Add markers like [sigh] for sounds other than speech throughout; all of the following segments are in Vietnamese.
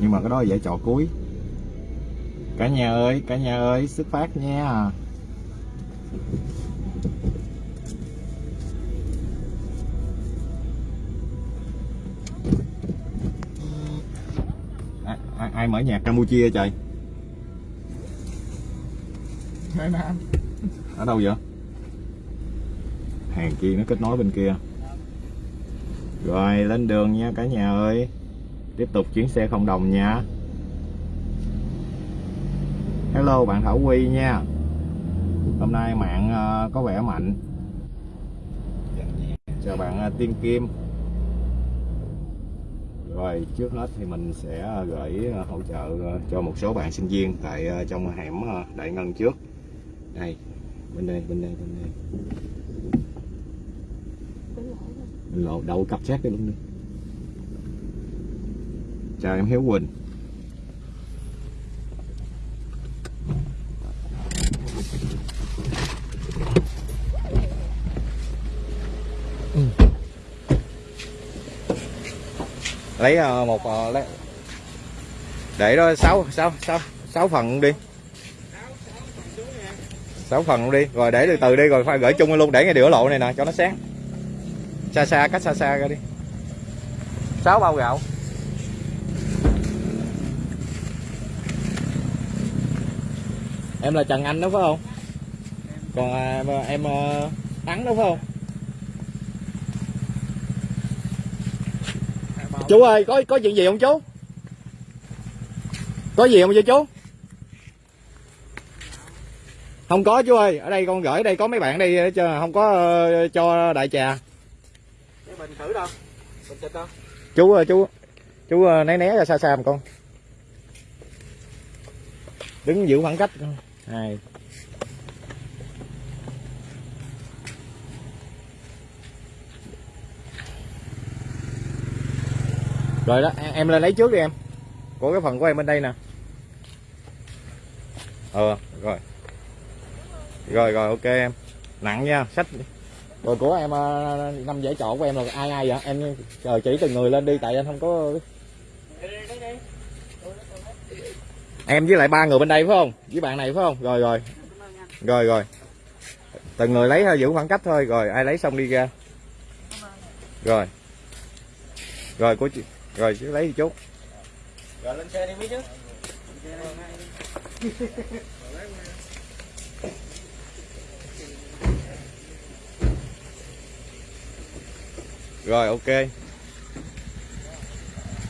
nhưng mà cái đó dễ trò cuối. Cả nhà ơi cả nhà ơi xuất phát nha. Ai, ai, ai mở nhạc Campuchia trời? Ở đâu vậy? Hàng kia nó kết nối bên kia. Rồi lên đường nha cả nhà ơi tiếp tục chuyến xe không đồng nha. Hello, bạn Thảo Quy nha. Hôm nay mạng ờ, có vẻ mạnh. Chào bạn ờ, Tiên Kim. Rồi, trước hết thì mình sẽ ờ, gửi hỗ trợ cho một số bạn sinh viên tại trong hẻm Đại Ngân trước. Đây, bên đây bên đây bên đây. Mình lộ đậu cặp xét cái luôn. đi chào em Hiếu Quỳnh. Lấy ờ, một ờ, lấy. Để đó, sáu sáu sáu sáu phần đi. Sáu phần đi. Rồi để từ từ đi, rồi phải gửi chung luôn, để ngay đĩa lộ này nè, cho nó sáng. Xa xa, cách xa xa ra đi. Sáu bao gạo. Em là Trần Anh đó phải không? Còn à, em à, Thắng đó phải không? Chú ơi có có chuyện gì không chú? Có gì không vậy chú? Không có chú ơi ở đây con gửi đây có mấy bạn đây cho không có ờ, cho đại trà. Bình thử đâu Bình xịt đâu. Chú ơi, chú chú ờ, né né ra xa xa một con. Đứng giữ khoảng cách hai. Rồi đó, em- lên lấy trước đi em. Của cái phần của em bên đây nè. Ờ rồi. Rồi rồi, ok em. Nặng nha, sách rồi của em ờ, năm giải trọ của em là ai ai vậy? Em chờ chỉ từng người lên đi, tại anh không có em với lại ba người bên đây phải không? Với bạn này phải không? Rồi rồi. Rồi rồi. Từng người lấy thôi giữ khoảng cách thôi. Rồi ai lấy xong đi ra. Rồi. Rồi của chị rồi chứ lấy đi chút. Rồi lên xe đi biết chứ? Rồi ok.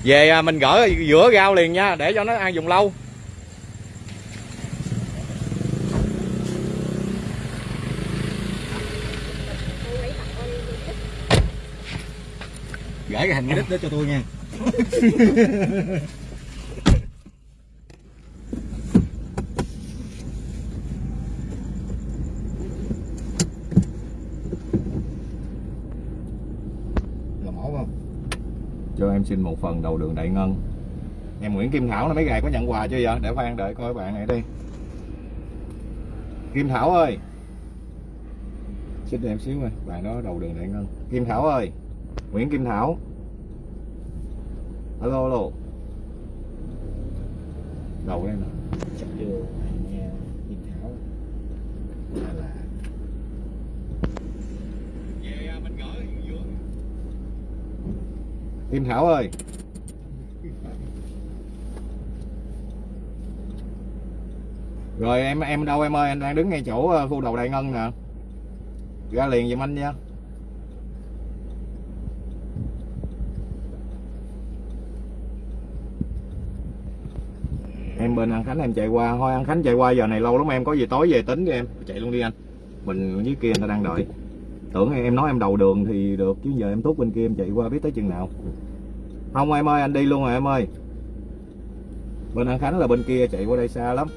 Về à, mình gỡ giữa rau liền nha để cho nó ăn dùng lâu Gửi cái hình cái đít đó cho tôi nha. Là mổ không? cho em xin một phần đầu đường đại ngân. Em Nguyễn Kim Thảo là mấy ngày có nhận quà chưa vậy? Để khoan đợi coi bạn này đi. Kim Thảo ơi. Xin em xíu ơi bạn đó đầu đường đại ngân. Kim Thảo ơi Nguyễn Kim Thảo. Alo alo. Đầu đây nè. Chắc chưa. Nghe Kim Thảo. Là là Kim Thảo ơi. Rồi em em đâu em ơi? Anh đang đứng ngay chỗ ờ, khu đầu đại ngân nè. Ra liền giùm anh nha Em bên An Khánh em chạy qua. Thôi, An Khánh chạy qua, giờ này lâu lắm, em có gì tối về tính cho em. Chạy luôn đi anh. Mình dưới kia người ta đang đợi. Tưởng em nói em đầu đường thì được, Chứ giờ em tốt bên kia em chạy qua biết tới chừng nào. Không, em ơi, anh đi luôn rồi, em ơi. Bên An Khánh là bên kia, chạy qua đây xa lắm.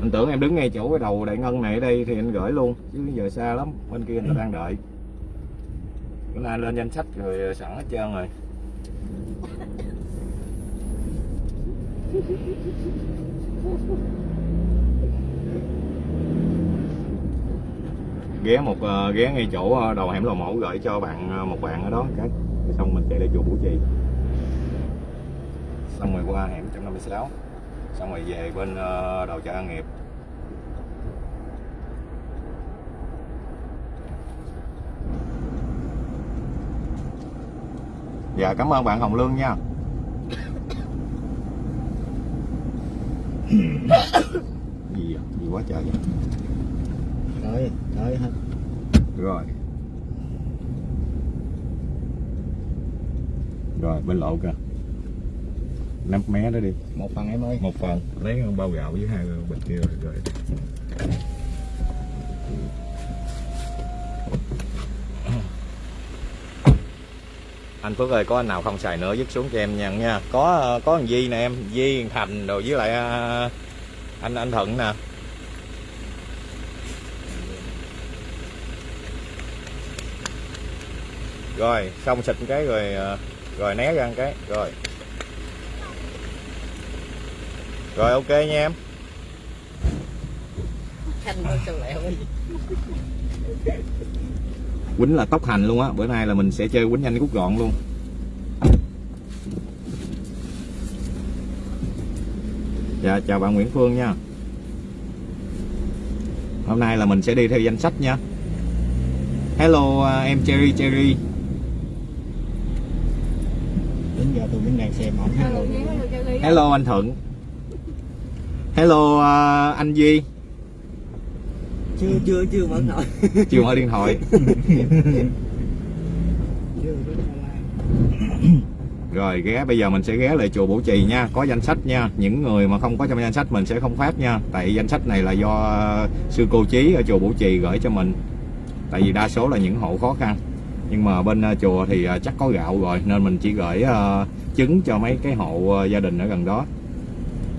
Anh tưởng em đứng ngay chỗ cái đầu đại ngân này ở đây thì anh gửi luôn, chứ giờ xa lắm, bên kia người ta đang đợi. Bữa nay lên danh sách rồi sẵn hết trơn rồi. Ghé một uh, ghé ngay chỗ ờ, đầu hẻm lò mổ gửi cho bạn ờ, một bạn ở đó cái xong mình chạy lại chùa Bủ Trì. Xong rồi qua hẻm 156 xong rồi về bên uh, đầu chợ An Nghiệp. Dạ cảm ơn bạn Hồng Lương nha. Gì vậy? gì quá trời vậy? Tới tới hết. Rồi. Rồi bên lộ kìa. Nắp mé đó đi. Một phần em ơi. Một phần. Lấy bao gạo với hai bịch kia rồi, rồi. Anh Phước ơi, có anh nào không xài nữa, dứt xuống cho em nhận nha. Có có thằng Di nè em, Di Thành rồi với lại à, anh anh Thuận nè. Rồi, xong xịt cái rồi à, rồi né ra cái, rồi. Rồi, ok nha em. Khanh lẹo quýnh là tốc hành luôn á. Bữa nay là mình sẽ chơi quýnh nhanh cút gọn luôn. Dạ chào bạn Nguyễn Phương nha. Hôm nay là mình sẽ đi theo danh sách nha. Hello à, em Cherry Cherry đến giờ tôi vẫn đang xem Hello, hello. hello anh Thuận. Hello à, anh Duy chưa chưa chưa nổi mở điện thoại [laughs] chưa mở điện thoại. Rồi, ghé, bây giờ mình sẽ ghé lại chùa Bổ Trì nha. Có danh sách nha. Những người mà không có trong danh sách mình sẽ không phát nha. Tại danh sách này là do sư cô Chí ở chùa Bổ Trì gửi cho mình. Tại vì đa số là những hộ khó khăn. Nhưng mà bên ờ, chùa thì ờ, chắc có gạo rồi. Nên mình chỉ gửi ờ, trứng cho mấy cái hộ gia đình ở gần đó.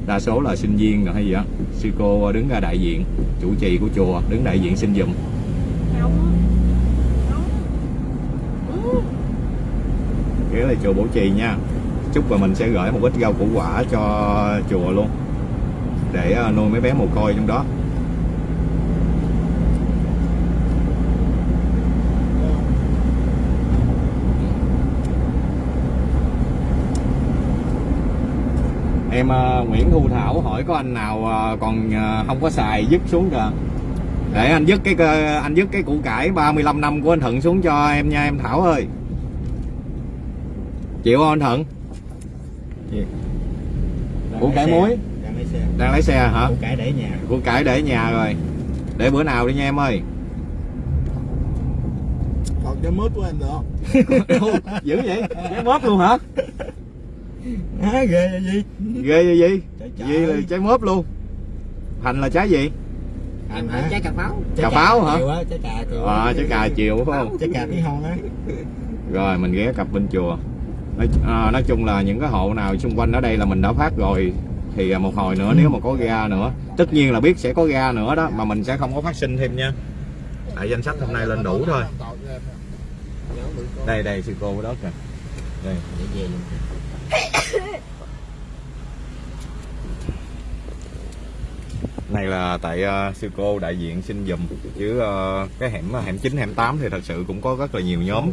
Đa số là sinh viên rồi hay gì đó Sư cô đứng ra đại diện Chủ trì của chùa đứng đại diện xin giùm. Nóng. Ừ. lại chùa Bổ Trì nha chúc và mình sẽ gửi một ít rau củ quả cho chùa luôn để ờ, nuôi mấy bé mồ côi trong đó em ờ, Nguyễn Thu Thảo hỏi có anh nào ờ, còn ờ, không có xài dứt xuống kìa để anh dứt cái anh dứt cái củ cải 35 năm của anh Thuận xuống cho em nha em Thảo ơi. Chịu không anh Thuận Củ cải xe, muối. đang lấy xe. Đang lấy xe hả? Củ cải để nhà. Củ cải để nhà rồi. Để bữa nào đi nha em ơi. Còn cái mướp của anh nữa. [laughs] Dữ vậy? Trái mớp luôn hả [laughs] à, ghê vậy gì? Ghê vậy gì? Gì là trái mớp luôn. Thành là trái gì? Anh hả? trái cà pháo. Cà pháo hả? á trái cà chiều. À, trái cà chiều phải không? Trái cà tí hon á. Rồi mình ghé cặp bên chùa. Nói, à, nói chung là những cái hộ nào xung quanh ở đây là mình đã phát rồi thì à, một hồi nữa nếu mà có ga nữa tất nhiên là biết sẽ có ga nữa đó mà mình sẽ không có phát sinh thêm nha. Tại danh sách hôm nay lên đủ thôi. Đây đây sư cô đó kìa. Đây. Để về luôn này là tại uh, sư cô đại diện xin dùm chứ uh, cái hẻm ờ, hẻm 9 hẻm 8 thì thật sự cũng có rất là nhiều nhóm.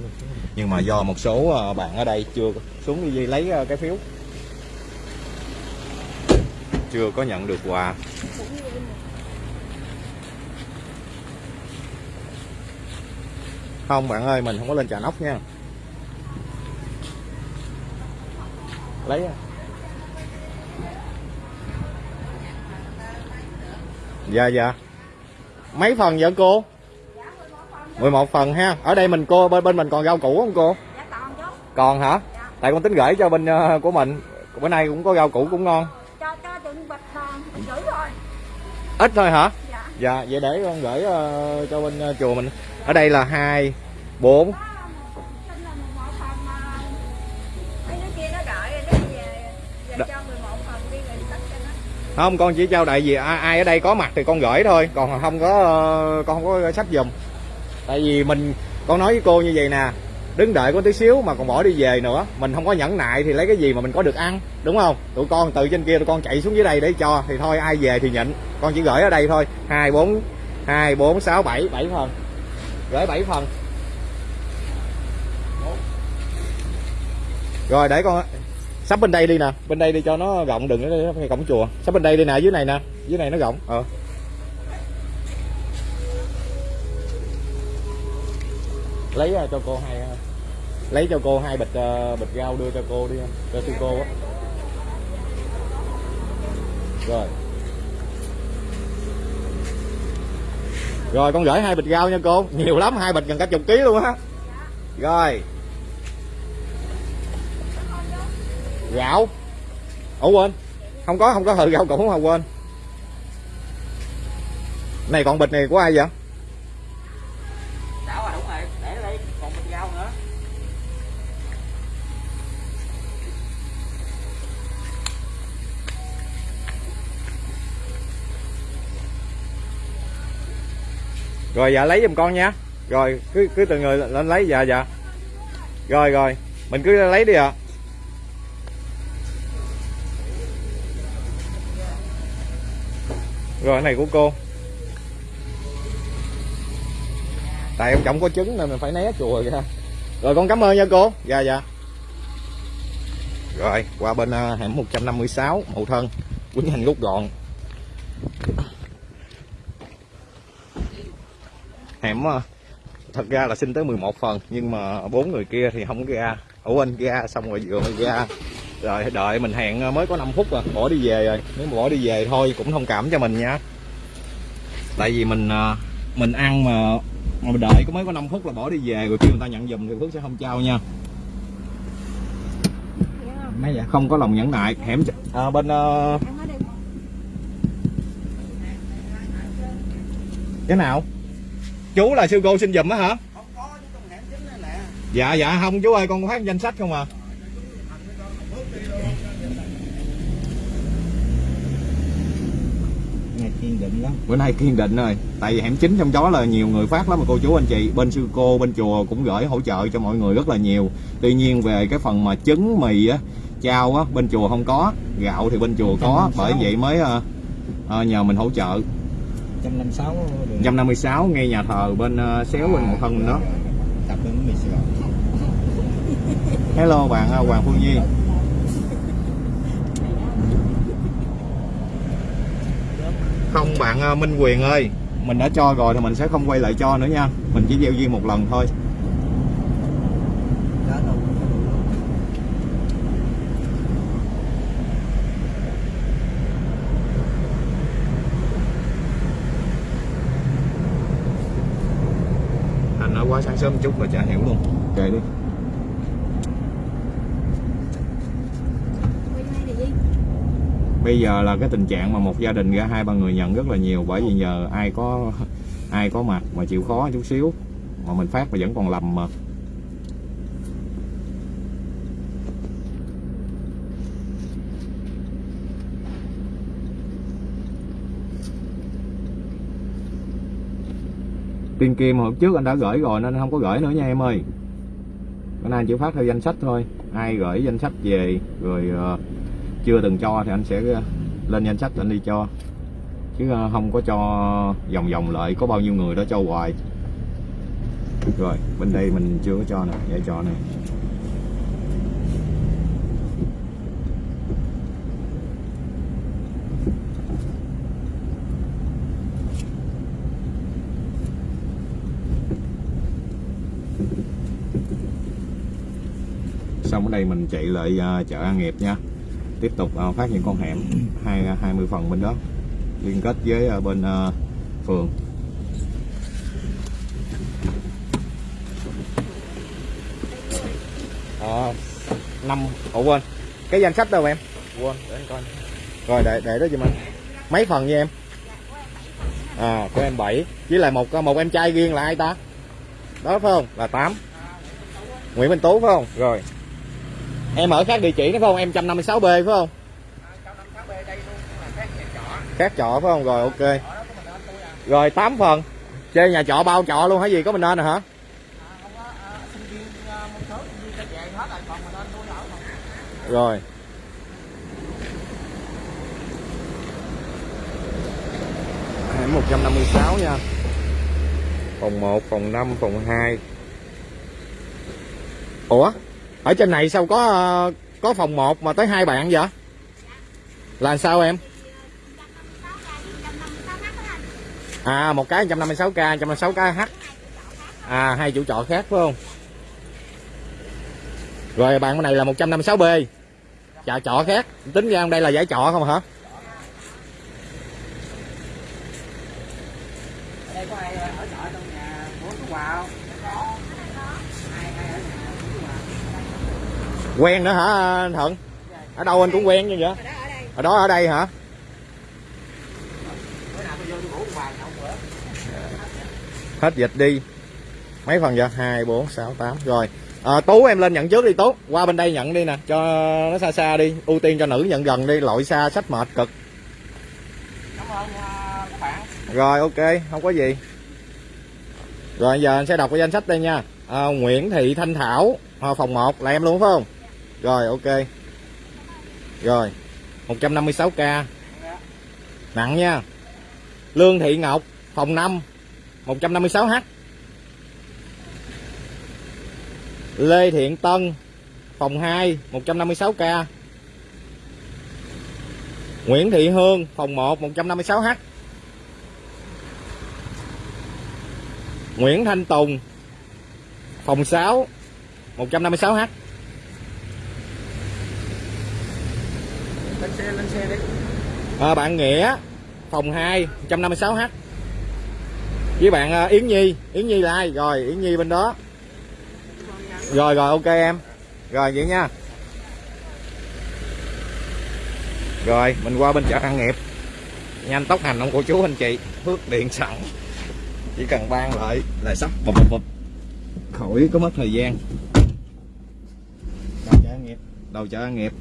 Nhưng mà do một số uh, bạn ở đây chưa xuống đi lấy uh, cái phiếu. Chưa có nhận được quà. Không bạn ơi mình không có lên trà nóc nha. Lấy à. dạ dạ. Mấy phần vậy cô? 11 phần ha. Ở đây mình cô bên bên mình còn rau củ không cô? Dạ còn hả? Tại con tính gửi cho bên ờ, của mình. Bữa nay cũng có rau củ cũng ngon. Cho cho bịch rồi. ít thôi hả? Dạ. dạ vậy để con gửi ờ, cho bên ờ, chùa mình. Ở đây là hai bốn Đ- không con chỉ trao đại gì ai, ở đây có mặt thì con gửi thôi. Còn không có ờ, con không có sách dùm tại vì mình con nói với cô như vậy nè đứng đợi có tí xíu mà còn bỏ đi về nữa. Mình không có nhẫn nại thì lấy cái gì mà mình có được ăn đúng không? Tụi con từ trên kia tụi con chạy xuống dưới đây để cho thì thôi ai về thì nhịn. Con chỉ gửi ở đây thôi. Hai bốn hai bốn sáu bảy bảy phần. Gửi bảy phần. Rồi để con sắp bên đây đi nè. Bên đây đi cho nó rộng đừng có ngay cổng chùa. Sắp bên đây đi nè dưới này nè. Dưới này nó rộng. Ờ. Lấy ờ, cho cô hai ờ, lấy cho cô hai bịch ờ, bịch rau đưa cho cô đi cho sư cô á. Rồi. Rồi con gửi hai bịch rau nha cô. Nhiều lắm hai bịch gần cả chục ký luôn á. Rồi gạo. Ủa quên. Không có không có hờ rau củ không quên. Này còn bịch này của ai vậy? Đảo à đúng rồi, để đây còn mình rau nữa. rồi dạ lấy giùm con nha. Rồi cứ cứ từng người lên lấy dạ dạ. Rồi rồi mình cứ lấy đi ạ rồi cái này của cô. Tại ông chồng có trứng nên mình phải né chùa ra. Rồi con cảm ơn nha cô. Dạ dạ. Rồi qua bên uh, hẻm 156 mậu thân quýnh hành rút gọn. Hẻm à, thật ra là xin tới 11 phần nhưng mà bốn người kia thì không ra. Ủa anh ra xong rồi vừa mới ra rồi đợi mình hẹn ờ, mới có 5 phút rồi bỏ đi về rồi. Nếu mà bỏ đi về thôi cũng thông cảm cho mình nha. Tại vì mình ờ, mình ăn mà mà mình đợi có mới có 5 phút là bỏ đi về rồi kêu người ta nhận giùm thì Phước sẽ không trao nha. Mấy vậy không có lòng nhẫn nại hẻm à, bên đây cái nào? Chú là sư cô xin giùm á hả? Không có chứ trong hẻm chính này nè. dạ dạ không chú ơi con có phát danh sách không à kiên định lắm. bữa nay kiên định rồi. Tại vì hẻm chính trong đó là nhiều người phát lắm mà cô chú anh chị. Bên sư cô bên chùa cũng gửi hỗ trợ cho mọi người rất là nhiều. Tuy nhiên về cái phần mà trứng mì á chao á bên chùa không có. Gạo thì bên chùa có. Bởi vậy mới ờ, ờ, nhờ mình hỗ trợ. 156 đường. 156 ngay nhà thờ bên ờ, xéo bên một thân đó. Hello bạn Hoàng Phương Nhi không, bạn à, Minh Quyền ơi. Mình đã cho rồi thì mình sẽ không quay lại cho nữa nha. Mình chỉ gieo duyên một lần thôi. Anh nói quá sáng sớm chút mà chả hiểu luôn. Kệ đi quay hai là gì? Bây giờ là cái tình trạng mà một gia đình ra hai ba người nhận rất là nhiều, bởi vì nhờ ai có ai có mặt mà chịu khó chút xíu, mà mình phát mà vẫn còn lầm mà. Tiên kim hồi trước anh đã gửi rồi nên không có gửi nữa nha em ơi. Bữa nay anh chỉ phát theo danh sách thôi. Ai gửi danh sách về, rồi ờ, chưa từng cho thì anh sẽ ờ, lên danh sách anh đi cho. Chứ ờ, không có cho vòng vòng lại, có bao nhiêu người đó cho hoài. Rồi, bên đây mình chưa có cho nè, để cho nè. Xong ở đây mình chạy lại ờ, chợ An Nghiệp nha tiếp tục ờ, phát những con hẻm hai hai mươi phần bên đó liên kết với ờ, bên ờ, phường. Ờ năm ủa quên. Cái danh sách đâu em? Quên để anh coi. Rồi để để đó giùm anh. Mấy phần nha em? À của em 7 với lại một một em trai riêng là ai ta? Đó phải không? Là 8 Nguyễn Minh Tú phải không? Rồi em ở khác địa chỉ nữa phải không? Em 156 b, phải không? Khác trọ, phải không? Rồi, ok. Rồi 8 phần. Chơi nhà trọ bao trọ luôn, hả gì? Có mình nên rồi hả? Rồi. Hẻm 156 nha. Phòng 1 phòng 5 phòng 2 ủa? Ở trên này sao có có phòng 1 mà tới hai bạn vậy? Là sao em? À một cái 156k 156k h. À hai chủ trọ khác, phải không? Rồi, bạn bên này là 156b chợ trọ khác. Tính ra đây là giải trọ không hả ở đây có ai ở trọ trong nhà của chú Hòa không ai ai ở nhà của chú Hòa quen nữa hả anh thuận? Ở đâu anh cũng quen như vậy? Ở đó ở đây hả? Hết dịch đi. Mấy phần giờ hai bốn sáu tám. Rồi. À, tú em lên nhận trước đi tú. Qua bên đây nhận đi nè. Cho nó xa xa đi. Ưu tiên cho nữ nhận gần đi. Lội xa sách mệt cực. Cảm ơn các bạn rồi ok. Không có gì. Rồi giờ anh sẽ đọc cái danh sách đây nha. À, Nguyễn Thị Thanh Thảo à, phòng 1 là em luôn phải không? Rồi, ok. Rồi 156k nặng nha. Lương Thị Ngọc, phòng 5 156h Lê Thiện Tân, phòng 2 156k Nguyễn Thị Hương, phòng 1 156h Nguyễn Thanh Tùng, phòng 6 156h lên xe lên xe đi à, bạn Nghĩa phòng 2 156h với bạn ờ, Yến Nhi Yến Nhi là ai? Rồi Yến Nhi bên đó. Rồi rồi ok em. Rồi vậy nha. Rồi mình qua bên chợ An Nghiệp. Nhanh tốc hành ông cô chú anh chị phước điện sẵn. Chỉ cần ban lại là sắp bụp bụp bụp. Khỏi có mất thời gian. Đầu chợ nghiệp đầu chợ An Nghiệp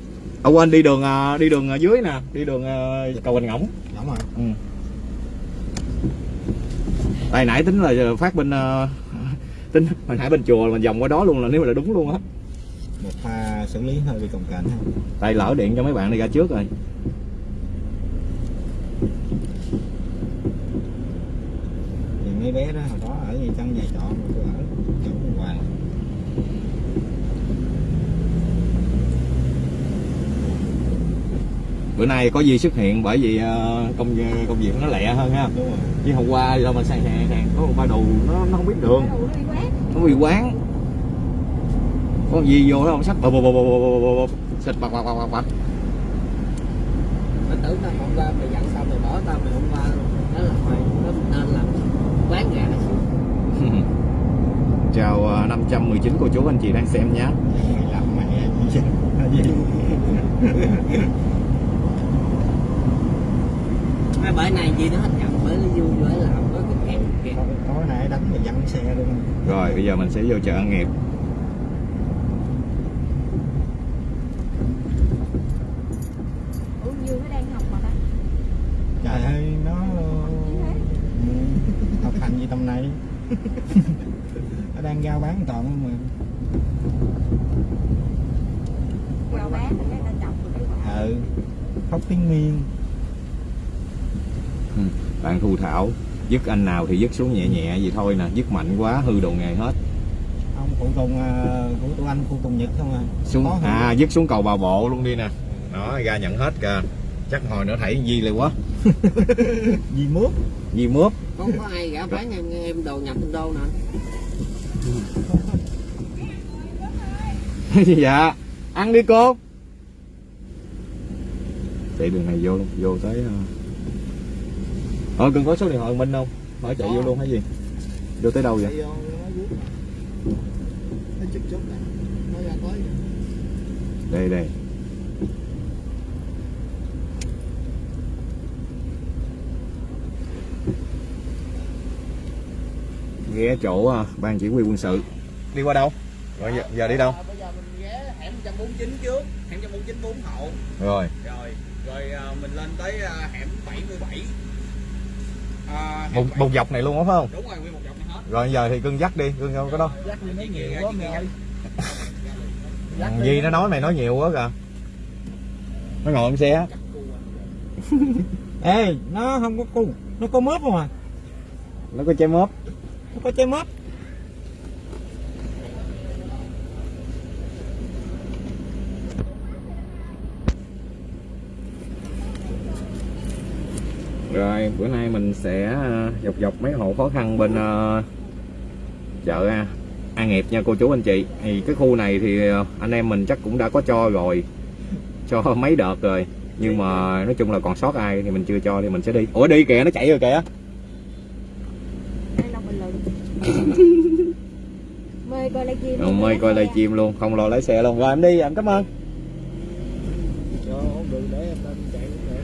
ở quên đi đường à, đi đường à, dưới nè đi đường à, cầu Bình Ngỗng. Đúng rồi. Ừ. Tại nãy tính là phát bên tính hồi nãy bên chùa mình vòng qua đó luôn là nếu mà là đúng luôn á. Một pha xử lý hơi bị cồng kềnh ha. Tại lỡ điện cho mấy bạn đi ra trước rồi. Thì mấy bé đó hồi đó ở trong nhà trọ mà bữa nay có gì xuất hiện bởi vì ờ, công ờ, công việc nó lẹ hơn ha. Chứ hôm qua do mình sang hàng, hàng có một ba đồ nó nó không biết đường nó bị quán. Có gì vô nó không sách bò bò bò bập xịt bập bập bập bập mình tưởng là hôm qua mày dặn xong mày bỏ tao mày hôm qua đó là mày nó nên làm quán gà [laughs] chào ờ, 519 cô chú anh chị đang xem nhé làm mẹ gì [laughs] dạ. [laughs] mấy bữa nay gì nó hết chậm bởi nó vui bởi làm có cái kẹt kẹt tối, nay đánh mày văng xe luôn. Rồi bây giờ mình sẽ vô chợ nghiệp. Ủa dương nó đang học mà ta? Trời ơi nó ừ, học hành gì tầm này? [laughs] Nó đang giao bán toàn không mà. Vào bán thì cái ta chọc cái ừ khóc tiếng miên bạn thu thảo dứt anh nào thì dứt xuống nhẹ nhẹ vậy thôi nè dứt mạnh quá hư đồ nghề hết. Ông phụ tùng à, của tụi anh phụ tùng nhật không à. Xuống Có à dứt xuống cầu bà bộ luôn đi nè. Đó ra nhận hết kìa. Chắc hồi nữa thảy di lại quá gì mướp. Di mướp. Có có ai gã bán em em đồ nhập đô nè [laughs] dạ. Ăn đi cô. Chạy đường này vô luôn vô tới ờ cần có số điện thoại minh không? Hỏi chạy vô luôn hay gì? Vô tới đâu vậy? Đây đây. Ghé chỗ à, ban chỉ huy quân sự. Đi qua đâu? Rồi giờ, giờ đi đâu? Bây giờ mình ghé hẻm 149 trước. Hẻm 149 4 hậu. Rồi. Rồi rồi à, mình lên tới à, hẻm 77 à, một, 77. một dọc này luôn á phải không? đúng rồi nguyên một dọc này hết. Rồi giờ thì cưng dắt đi cưng đâu có đâu. Dắt đi mấy nhiều quá quá mày ơi. Thằng Di nó nói mày nói nhiều quá kìa. Nó ngồi trên xe [laughs] ê nó không có cung nó có mướp không à? Nó có che mớp. Nó có trái mướp rồi bữa nay mình sẽ ờ, dọc dọc mấy hộ khó khăn bên ờ, chợ à, An Nghiệp nha cô chú anh chị. Thì cái khu này thì ờ, anh em mình chắc cũng đã có cho rồi cho [laughs] mấy đợt rồi. Nhưng mà nói chung là còn sót ai thì mình chưa cho thì mình sẽ đi. Ủa đi kìa nó chạy rồi kìa. [laughs] Mời coi live chim Rồi, mời coi luôn. Không lo lái xe luôn. Rồi em đi em cảm ơn cho ổn đường để em lên chạy cũng được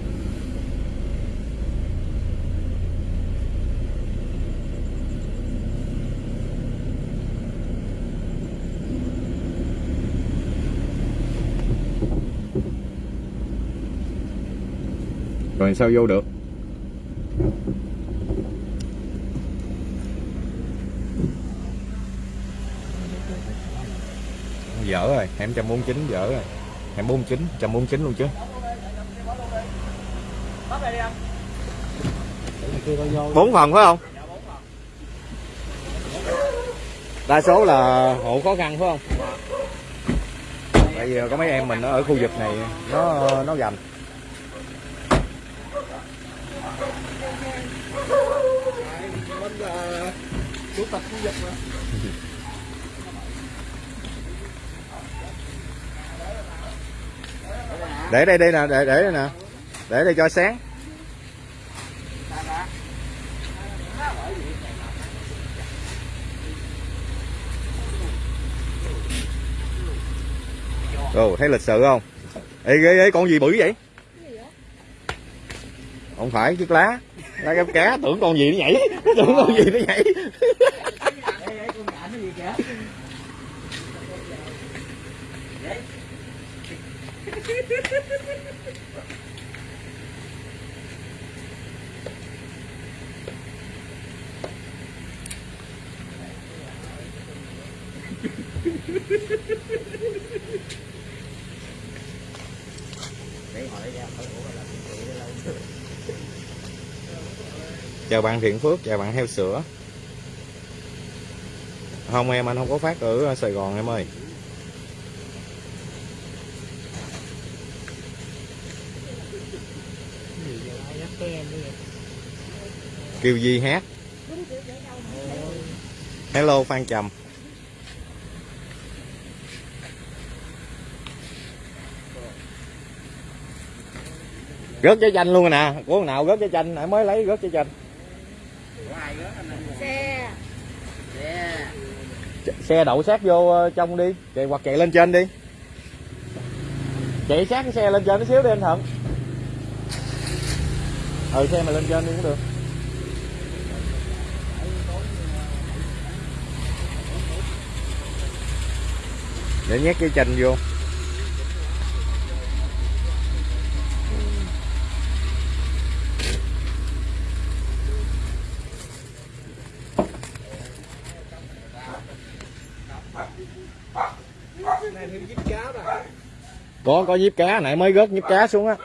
rồi sao vô được? Dở rồi hẻm 149 dở rồi. Hẻm 49 149 luôn chứ kia coi vô bốn phần phải không? Đa số là hộ khó khăn phải không? Tại vì có mấy em mình ở khu vực này nó nó gành chủ tịch khu vực mà. để đây đây nè để để đây nè để đây cho sáng Ồ, thấy lịch sự không? Ê, ghê ghê, con gì bự vậy? Không phải, chiếc lá đang găm cá, tưởng con gì nó nhảy. Tưởng con gì nó nhảy. Chào bạn Thiện Phước, chào bạn heo sữa. Không em, anh không có phát ở ờ, Sài Gòn em ơi. Kêu Di hát? Hello Phan Trầm. Rớt trái chanh luôn rồi nè. Của nào rớt trái chanh nãy mới lấy rớt trái chanh xe Ch- Xe đậu sát vô ờ, trong đi. Chạy Hoặc chạy lên trên đi. Chạy sát cái xe lên trên tí xíu đi anh Thuận Ừ xe mà lên trên đi cũng được. Để nhét cái chanh vô này thêm díp cá rồi có có nhíp cá, nãy mới rớt nhíp cá xuống á.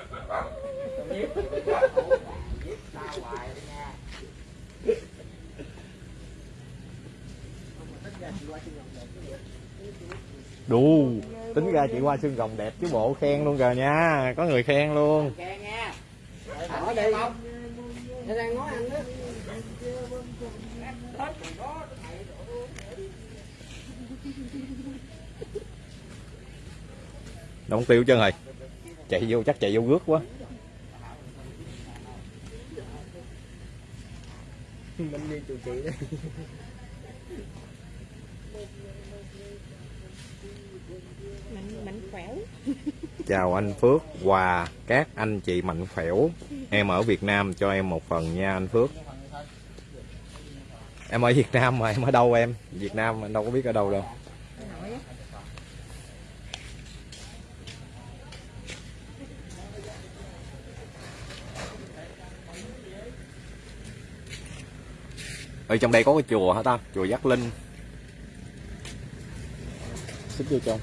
Đù, tính ra chị qua xương rồng đẹp chứ bộ khen luôn rồi nha, có người khen luôn. Kè nha. Nó đóng tiêu chân rồi chạy vô chắc chạy vô rước quá. Mình đi chị. Đây mạnh mạnh khỏe. Chào anh Phước và các anh chị mạnh khỏe. Em ở Việt Nam cho em một phần nha anh Phước. Em ở Việt Nam mà em ở đâu em? Việt Nam anh đâu có biết ở đâu đâu ở trong đây có cái chùa hả ta? Chùa Giác Linh. Xích vô trong.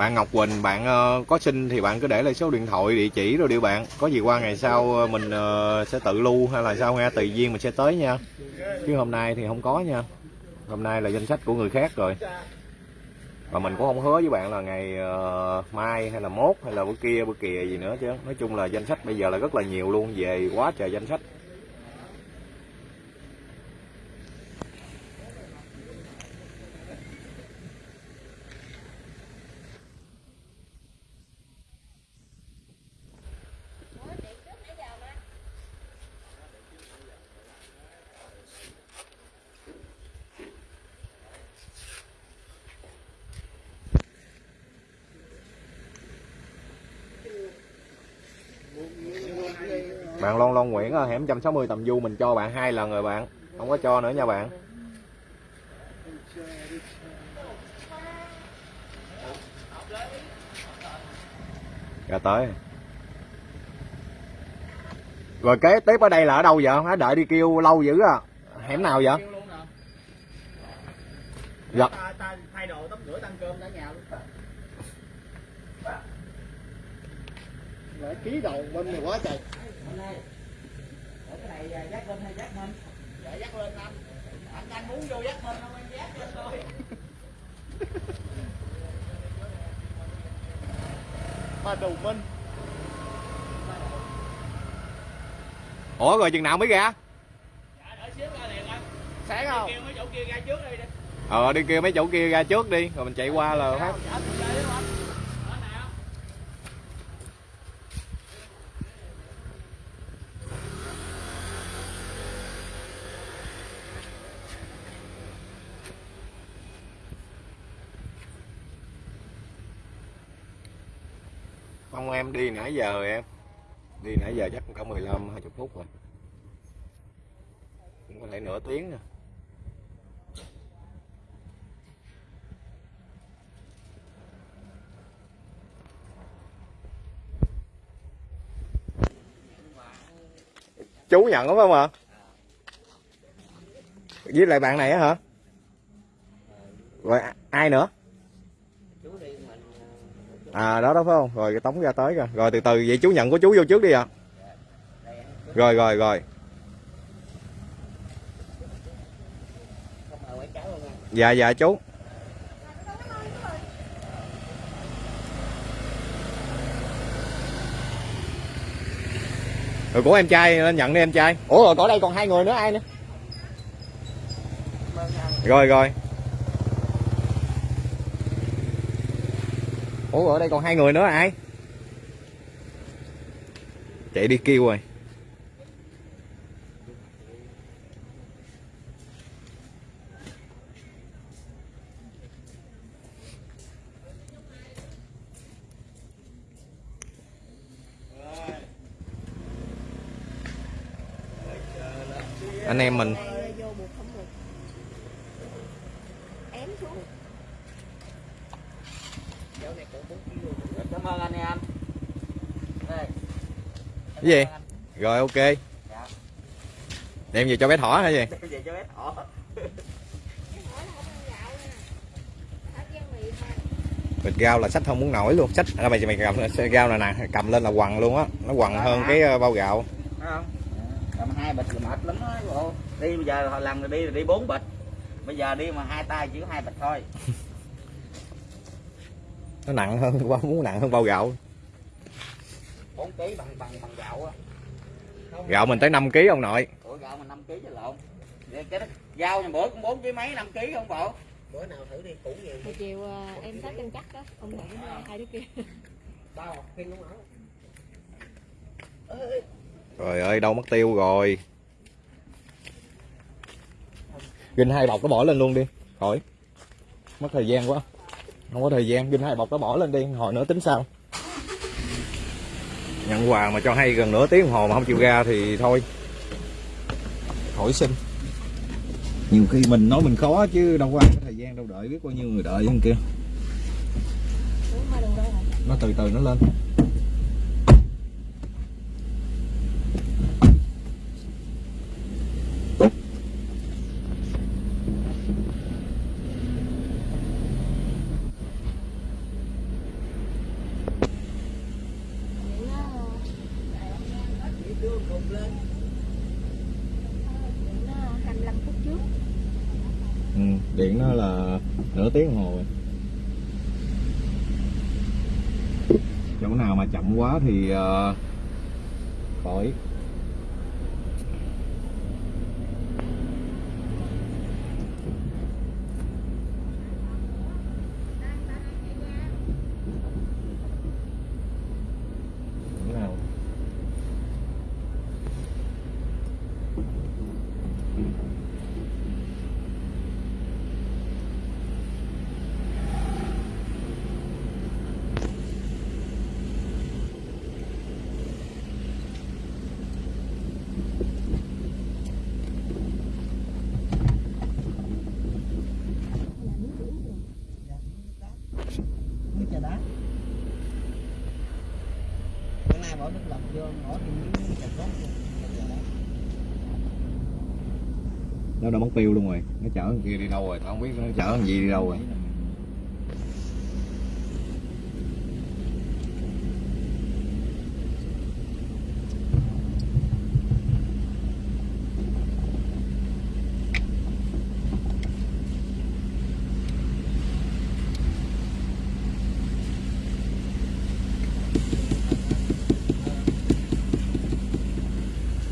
Bạn Ngọc Quỳnh bạn uh, có xin thì bạn cứ để lại số điện thoại địa chỉ rồi đi bạn. Có gì qua ngày sau ờ, mình uh, sẽ tự lưu hay là sao nghe tùy duyên mình sẽ tới nha. Chứ hôm nay thì không có nha. Hôm nay là danh sách của người khác rồi. Và mình cũng không hứa với bạn là ngày uh, mai hay là mốt hay là bữa kia bữa kia gì nữa chứ. Nói chung là danh sách bây giờ là rất là nhiều luôn. Về quá trời danh sách bạn Lon ở ờ, hẻm 160 tầm du mình cho bạn hai lần rồi bạn. Không có cho nữa nha bạn. Ra tới. Rồi kế tiếp ở đây là ở đâu vậy? Hả đợi đi kêu lâu dữ à. Hẻm nào vậy? Dạ. Thay đồ tắm rửa cơm nhà luôn lại ký đầu bên này quá trời Hôm nay ở cái này dắt lên hay dắt mình dạ dắt lên anh. Anh anh muốn vô dắt lên không? Em dắt lên thôi [laughs] ba đầu minh. Ủa rồi chừng nào mới ra? Đợi xíu ra liền anh. Sáng không? kêu mấy chỗ kia ra trước đi đi. Ờ đi kêu mấy chỗ kia ra trước đi rồi mình chạy qua là phát dạ tôi ra đi anh ở nào không em đi nãy giờ em. Đi nãy giờ chắc cũng có 15 20 phút rồi. Cũng có thể nửa tiếng nữa chú nhận đúng không ạ? Với lại bạn này á hả? Rồi ai nữa? À đó đó phải không? Rồi cái tống ra tới rồi rồi từ từ vậy chú nhận của chú vô trước đi ạ. Rồi rồi rồi. Nha dạ dạ chú. Rồi của em trai lên nhận đi em trai. Ủa rồi có đây còn hai người nữa ai nữa? Rồi rồi ủa, ở đây còn hai người nữa là ai? Chạy đi kêu rồi. Anh em mình Đây vô buộc không được ém xuống cháu này cũng 4 kg cảm ơn anh em đây cái gì? Rồi ok. Đem về cho bé thỏ hả gì? Về cho bé thỏ. Bịch rau là sách không muốn nổi luôn. Sách à, mày mày cầm rau này nè cầm lên là quằn luôn á. Nó quằn hơn cái ờ, bao gạo. Không? Cầm hai bịch là mệt lắm bộ. Đi bây giờ hồi lần rồi đi là đi bốn bịch. Bây giờ đi mà hai tay chỉ có hai bịch thôi. [laughs] Nó nặng hơn [laughs] quá muốn nặng hơn bao gạo 4 kg bằng bằng bằng gạo á gạo mình tới 5 kg ông nội. Ủa gạo mà 5 kg chứ lộn. Vậy cái đó, nhà bữa cũng 4 kg mấy 5 kg không bộ? Bữa nào thử đi củ nhiều hồi chiều ờ, em xách cân chắc đó không thử hai đứa kia. [laughs] Một kg luôn hả? Trời ơi đâu mất tiêu rồi. Ginh hai bọc nó bỏ lên luôn đi khỏi. Mất thời gian quá. Không có thời gian ginh hai bọc nó bỏ lên đi hồi nữa tính sao nhận quà mà cho hay gần nửa tiếng đồng hồ mà không chịu ra thì thôi. Khỏi xin. Nhiều khi mình nói mình khó chứ đâu có ai có thời gian đâu đợi biết bao nhiêu người đợi bên kia nó từ từ nó lên nửa tiếng đồng hồ rồi chỗ nào mà chậm quá thì uh, khỏi Chỗ nào nước trà đá bữa nay bỏ nước lọc vô bỏ thêm miếng trà cốt vô trà đá nó đã mất tiêu luôn rồi nó chở kia đi đâu rồi? Tao không biết nó chở thằng gì đi đâu rồi.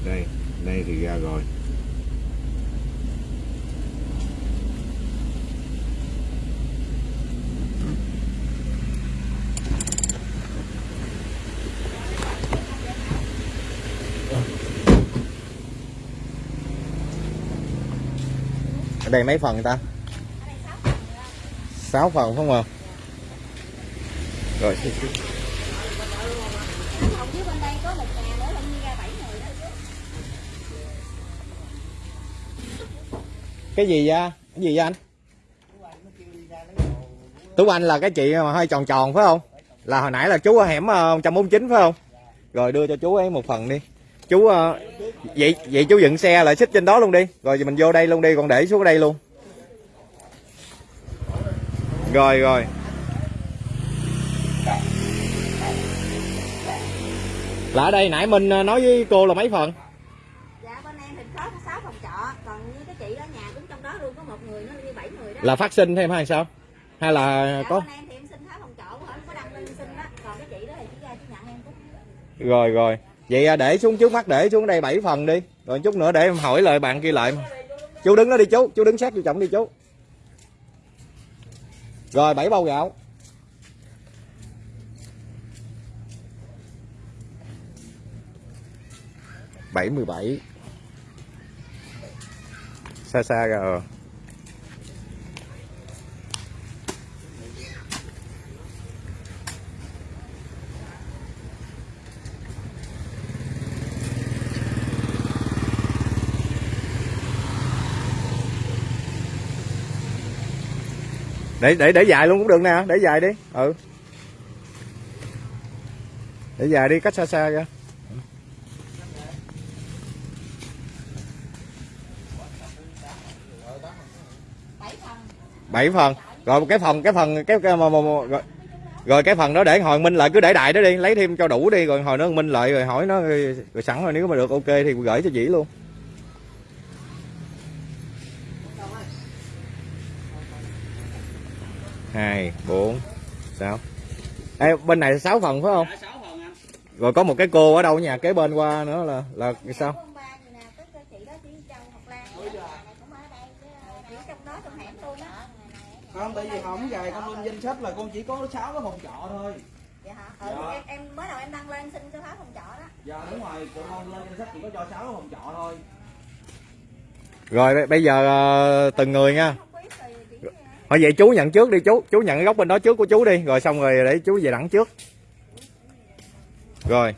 Đây đây thì ra rồi. Ở đây mấy phần ta? 6 phần không ạ? Rồi. Phòng dưới cái gì vậy? Cái gì vậy anh? Tú anh là cái chị mà hơi tròn tròn, phải không? Là hồi nãy là chú ở hẻm ờ, 149 phải không? Rồi đưa cho chú ấy một phần đi chú ờ, vậy vậy chú dựng xe lại xích trên đó luôn đi. Rồi mình vô đây luôn đi còn để xuống đây luôn. Rồi rồi. Là ở đây nãy minh ờ, nói với cô là mấy phần? Dạ bên em thì có sáu phòng trọ còn như cái chị ở nhà cũng trong đó luôn có một người nó như bảy người đó. Là phát sinh thêm hay sao? Hay là dạ, có bên em thì em xin sáu phòng trọ không có đăng lên xin đó. Còn cái chị đó thì chỉ ra chỉ nhận em cũng. Rồi rồi vậy à, để xuống trước mắt để xuống đây 7 phần đi. Rồi chút nữa để em hỏi lời bạn kia lại. Chú đứng đó đi chú chú đứng sát vô trọng đi chú. Rồi bảy bao gạo. Bảy mươi bảy. Xa xa rồi để để để dài luôn cũng được nè để dài đi. Ừ. Để dài đi cách xa xa ra bảy phần. Rồi cái phần cái phần cái, cái mà, mà, mà, rồi, rồi cái phần đó để hồi minh lại cứ để đại đó đi lấy thêm cho đủ đi rồi hồi nó minh lại rồi hỏi nó rồi, rồi sẵn rồi nếu mà được ok thì gửi cho dĩ luôn. Hai bốn sáu. Ê, bên này sáu phần phải không? Rồi có một cái cô ở đâu ở nhà kế bên qua nữa là là sao? Luôn á. Không tại vì không về con lên danh sách là con chỉ có 6 cái phòng trọ thôi. Dạ hả? Ừ, Dạ. em, em mới đầu em đăng lên xin cho phá phòng trọ đó. Dạ đúng rồi tụi con lên danh sách chỉ có cho 6 cái phòng trọ thôi. Rồi bây- bây giờ ờ, từng người nha không biết thì chỉ Thôi vậy chú nhận trước đi chú, chú nhận cái góc bên đó trước của chú đi, rồi xong rồi để chú về đẳng trước. Rồi.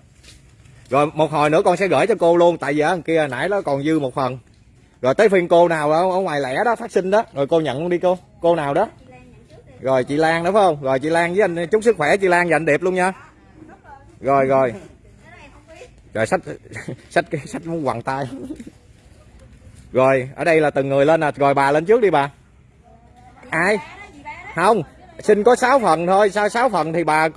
Rồi một hồi nữa con sẽ gửi cho cô luôn, tại vì ở kia nãy nó còn dư một phần. Rồi tới phiên cô nào ở, ở ngoài lẻ đó phát sinh đó, rồi cô nhận luôn đi cô. Cô nào đó. Rồi chị Lan đó phải không? Rồi chị Lan với anh chúc sức khỏe chị Lan và anh Điệp luôn nha. Rồi rồi. Rồi sách sách [laughs] sách muốn quằn tay. Rồi, ở đây là từng người lên à rồi bà lên trước đi bà. Ai? Không, xin có 6 phần thôi, sao 6 phần thì bà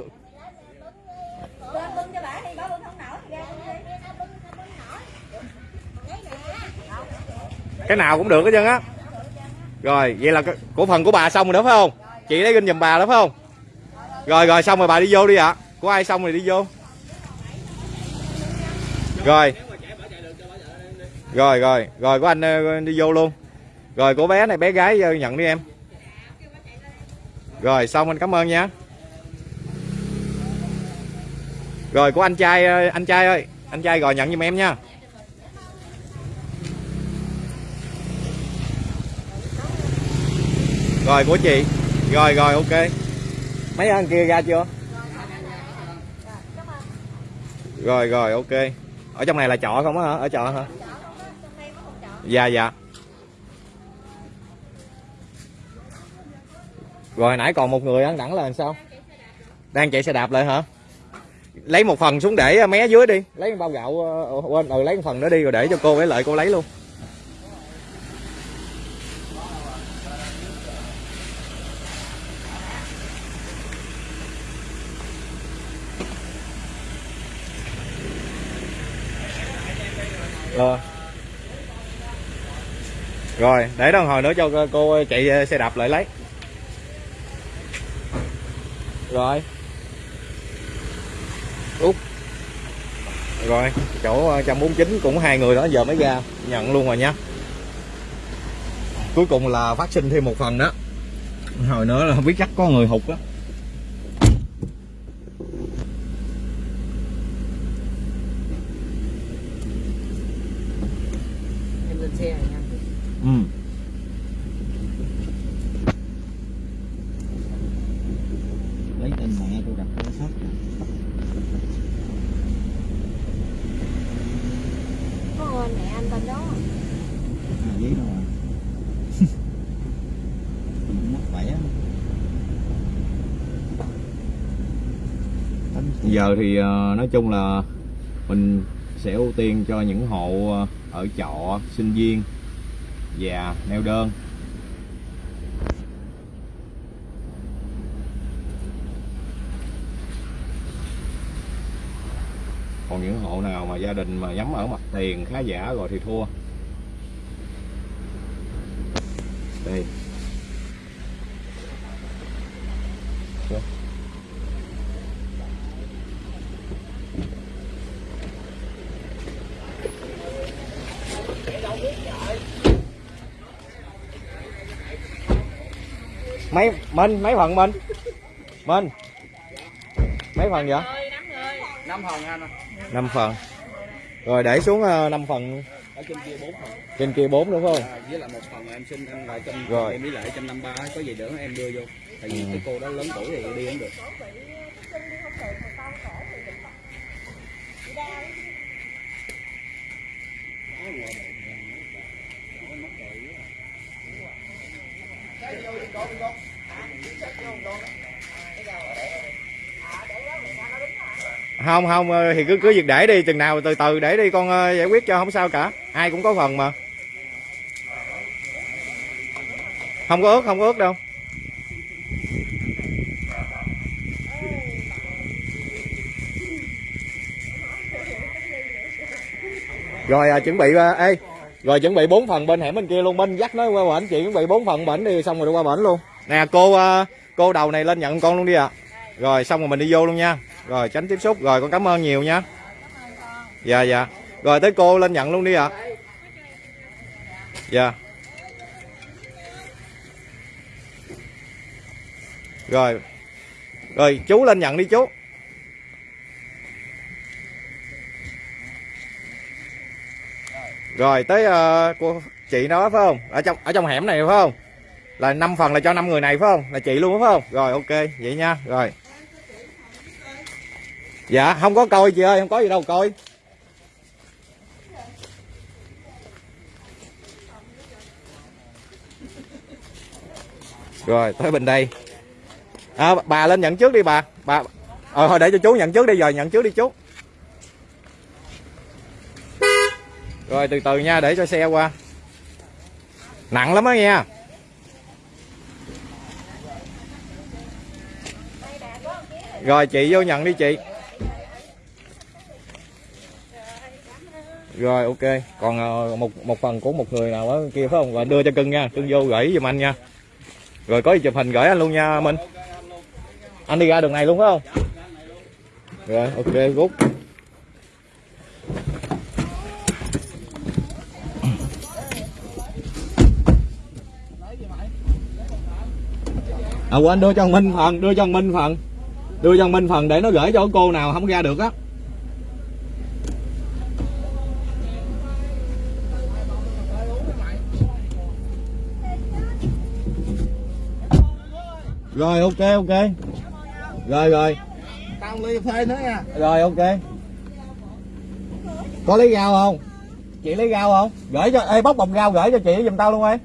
cái nào cũng được hết trơn á. Rồi vậy là cổ phần của bà xong rồi đó phải không? Chị lấy kinh giùm bà đó phải không? Rồi rồi xong rồi bà đi vô đi ạ. Của ai xong rồi đi vô? Rồi. Rồi rồi rồi của anh ờ, đi vô luôn. Rồi của bé này bé gái ờ, nhận đi em rồi xong anh cảm ơn nha. Rồi của anh trai ờ, anh trai ơi anh trai rồi nhận giùm em nha. Rồi của chị. Rồi rồi ok. Mấy anh kia ra chưa? Rồi rồi ok. Ở trong này là trọ không á hả? Ở trọ hả? Dạ dạ rồi nãy còn một người ăn đẳng là làm sao đang chạy xe đạp lại hả lấy một phần xuống để mé dưới đi lấy bao gạo ờ, ờ, quên ừ lấy một phần nữa đi rồi để cho cô với lợi cô lấy luôn Rồi. Rồi, để đó hồi nữa cho cô chạy xe đạp lại lấy. Rồi. Út. Rồi, chỗ 149 cũng hai người đó giờ mới ra, nhận luôn rồi nha. Cuối cùng là phát sinh thêm một phần đó. Hồi nữa là không biết chắc có người hụt đó. em lên xe rồi nha Ừ. lấy tên mẹ tôi đặt cái sắt có người mẹ anh bên đó à giấy đâu à mất vẻ Tính giờ thì ờ, nói chung là mình sẽ ưu tiên cho những hộ ờ, ở trọ, sinh viên và neo đơn. Còn những hộ nào mà gia đình mà nhắm ở mặt tiền khá giả rồi thì thua. Đây. Mấy minh mấy phần minh? Minh? Mấy phần vậy? Năm phần anh năm phần. Rồi để xuống ờ, năm phần. Ở trên kia bốn phần. Trên kia bốn đúng không? À, với lại một phần em xin anh lại trăm Rồi. em với lại trăm năm ba. Có gì đỡ em đưa vô. Tại vì cái cô đó lớn tuổi thì đi không được. không không không ờ, thì cứ cứ việc để đi chừng nào từ từ để đi con ờ, giải quyết cho không sao cả. Ai cũng có phần mà. Không có ướt không có ướt đâu. Rồi à, chuẩn bị ờ, ê rồi chuẩn bị bốn phần bên hẻm bên kia luôn. Bên dắt nó qua bển chị chuẩn bị bốn phần bển đi xong rồi đi qua bển luôn. Nè cô cô đầu này lên nhận con luôn đi ạ. Rồi xong rồi mình đi vô luôn nha rồi tránh tiếp xúc. Rồi con cảm ơn nhiều nha. Dạ dạ. Rồi tới cô lên nhận luôn đi ạ. Dạ. Rồi. Rồi chú lên nhận đi chú. Rồi tới uh, cô chị nó phải không? Ở trong ở trong hẻm này phải không? Là năm phần là cho năm người này phải không? Là chị luôn phải không? Rồi ok vậy nha. Rồi dạ không có coi chị ơi không có gì đâu coi. Rồi tới bên đây. À, bà lên nhận trước đi bà. Bà ờ thôi để cho chú nhận trước đi rồi nhận trước đi chú. Rồi từ từ nha để cho xe qua. Nặng lắm đó nha rồi chị vô nhận đi chị. Rồi, ok. Còn ờ, một một phần của một người nào ở kia phải không? Và đưa cho cưng nha. Cưng vô gửi giùm anh nha. Rồi, có gì chụp hình gửi anh luôn nha, minh. Anh đi ra đường này luôn phải không? Rồi, ok, rút. À quên, đưa cho minh phần, đưa cho minh phần. Đưa cho minh phần để nó gửi cho cô nào không ra được á. Rồi ok ok. Rồi rồi. Tao ly phê nữa nha. Rồi ok. Có lấy rau không? Chị lấy rau không? Gửi cho ê bóc bọc rau gửi cho chị giùm tao luôn em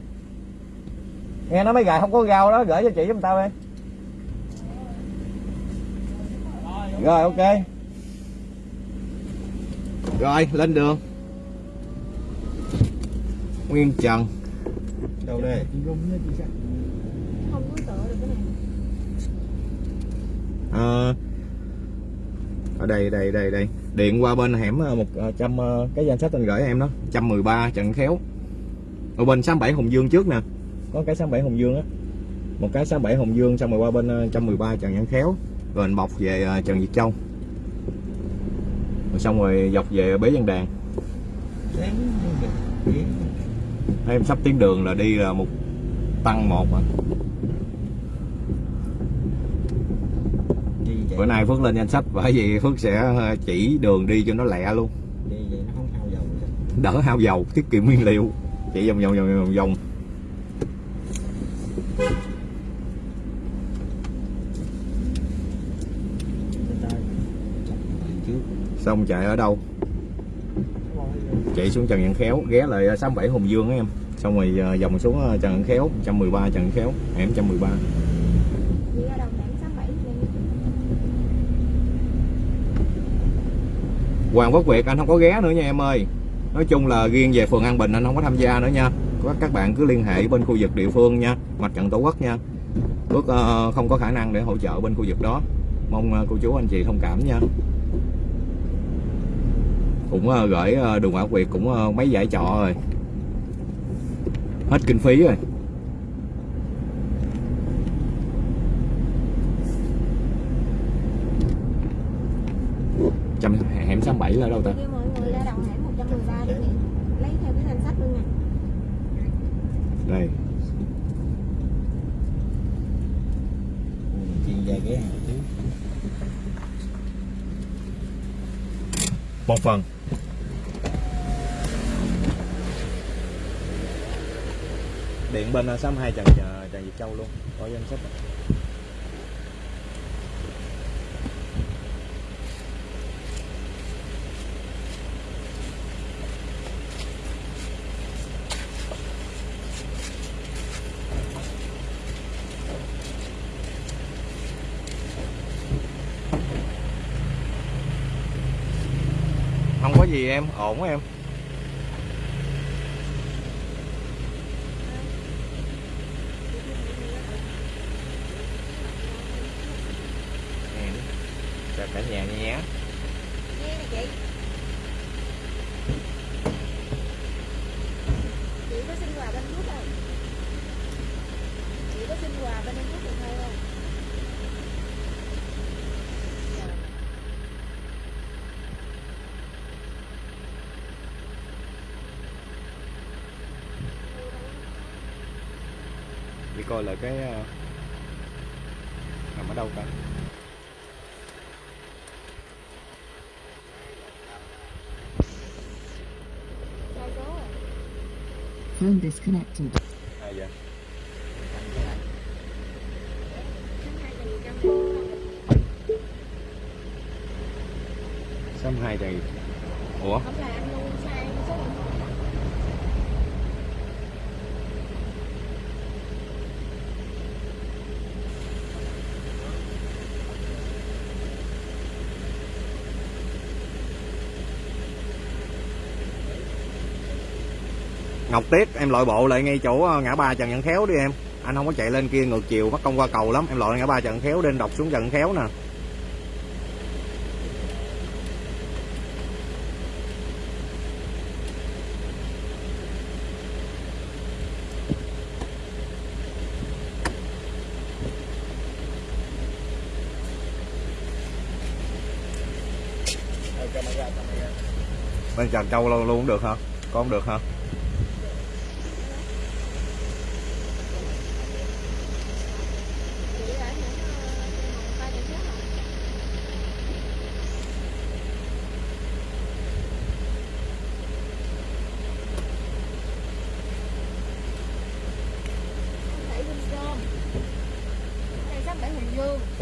nghe nói mấy gài không có rau đó gửi cho chị giùm tao em rồi ok. Rồi lên đường. Nguyên trần. Đâu đây không có tựa được cái này à, ở đây đây đây đây. Điện qua bên hẻm ờ, một ờ, trăm ờ, cái danh sách anh gửi em đó. 113 Trần Khéo. Ở bên 67 hùng Dương trước nè. Có cái 67 hùng Dương á. Một cái 67 hùng Dương xong rồi qua bên ờ, 113 Trần Văn Khéo. Rồi anh bọc về ờ, Trần Việt Châu. Rồi xong rồi dọc về Bế Văn Đàn. Em sắp tiến đường là đi là một tăng một à. đi vậy bữa nay Phước lên danh sách bởi vì Phước sẽ ờ, chỉ đường đi cho nó lẹ luôn. Đi vậy nó không hao dầu vậy. đỡ hao dầu tiết kiệm nguyên liệu. Chỉ vòng vòng vòng vòng vòng. Xong chạy ở đâu? Chạy xuống Trần Văn Khéo ghé lại 67 Hùng Dương á em. Xong rồi ờ, vòng xuống ờ, Trần Văn Khéo 113 Trần Văn Khéo hẻm 113 đi ra đồng đảng sáu bảy Hoàng Quốc Việt, anh không có ghé nữa nha em ơi. Nói chung là riêng về phường An Bình anh không có tham gia nữa nha. Các các bạn cứ liên hệ bên khu vực địa phương nha, mặt trận tổ quốc nha. Phước ờ, không có khả năng để hỗ trợ bên khu vực đó. Mong ờ, cô chú anh chị thông cảm nha. Cũng ờ, gửi đường Hoàng Quốc Việt cũng mấy giải trọ rồi. Hết kinh phí rồi trăm hẻm 67 là đâu ta? Kêu mọi người ra đồng hẻm 113 đi nè lấy theo cái danh sách luôn nè. Đây. Ghé hàng trước. Một phần. Điện bên 62 Trần Trần Việt Châu luôn. Có danh sách em ổn em Nè, chào cả nhà nha nhé nghe nè chị chị có xin quà bên nước không chị có xin quà bên nước được thôi không đi coi là cái ờ, nằm ở đâu rồi Phone disconnected. tiếc em loại bộ lại ngay chỗ ờ, ngã ba Trần Văn Khéo đi em. Anh không có chạy lên kia ngược chiều mất công qua cầu lắm. Em loại ngã ba Trần Khéo lên đọc xuống Trần Khéo nè. Bên trần trâu luôn luôn cũng được hả? Con được hả?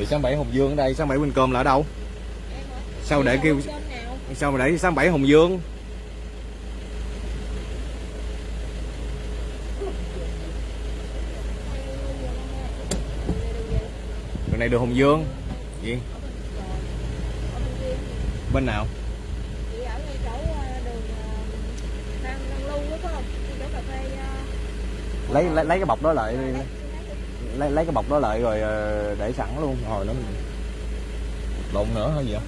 Dương sáng bảy Hùng Dương ở đây sáng bảy Bình Cơm là ở đâu? Sao để kêu sao mà để sáng bảy Hùng Dương? Đường này đường Hùng Dương. Gì? Bên nào? Lấy lấy, lấy cái bọc đó lại lấy- lấy- cái bọc đó lại rồi ờ, để sẵn luôn. Hồi nó lộn nữa hay gì vậy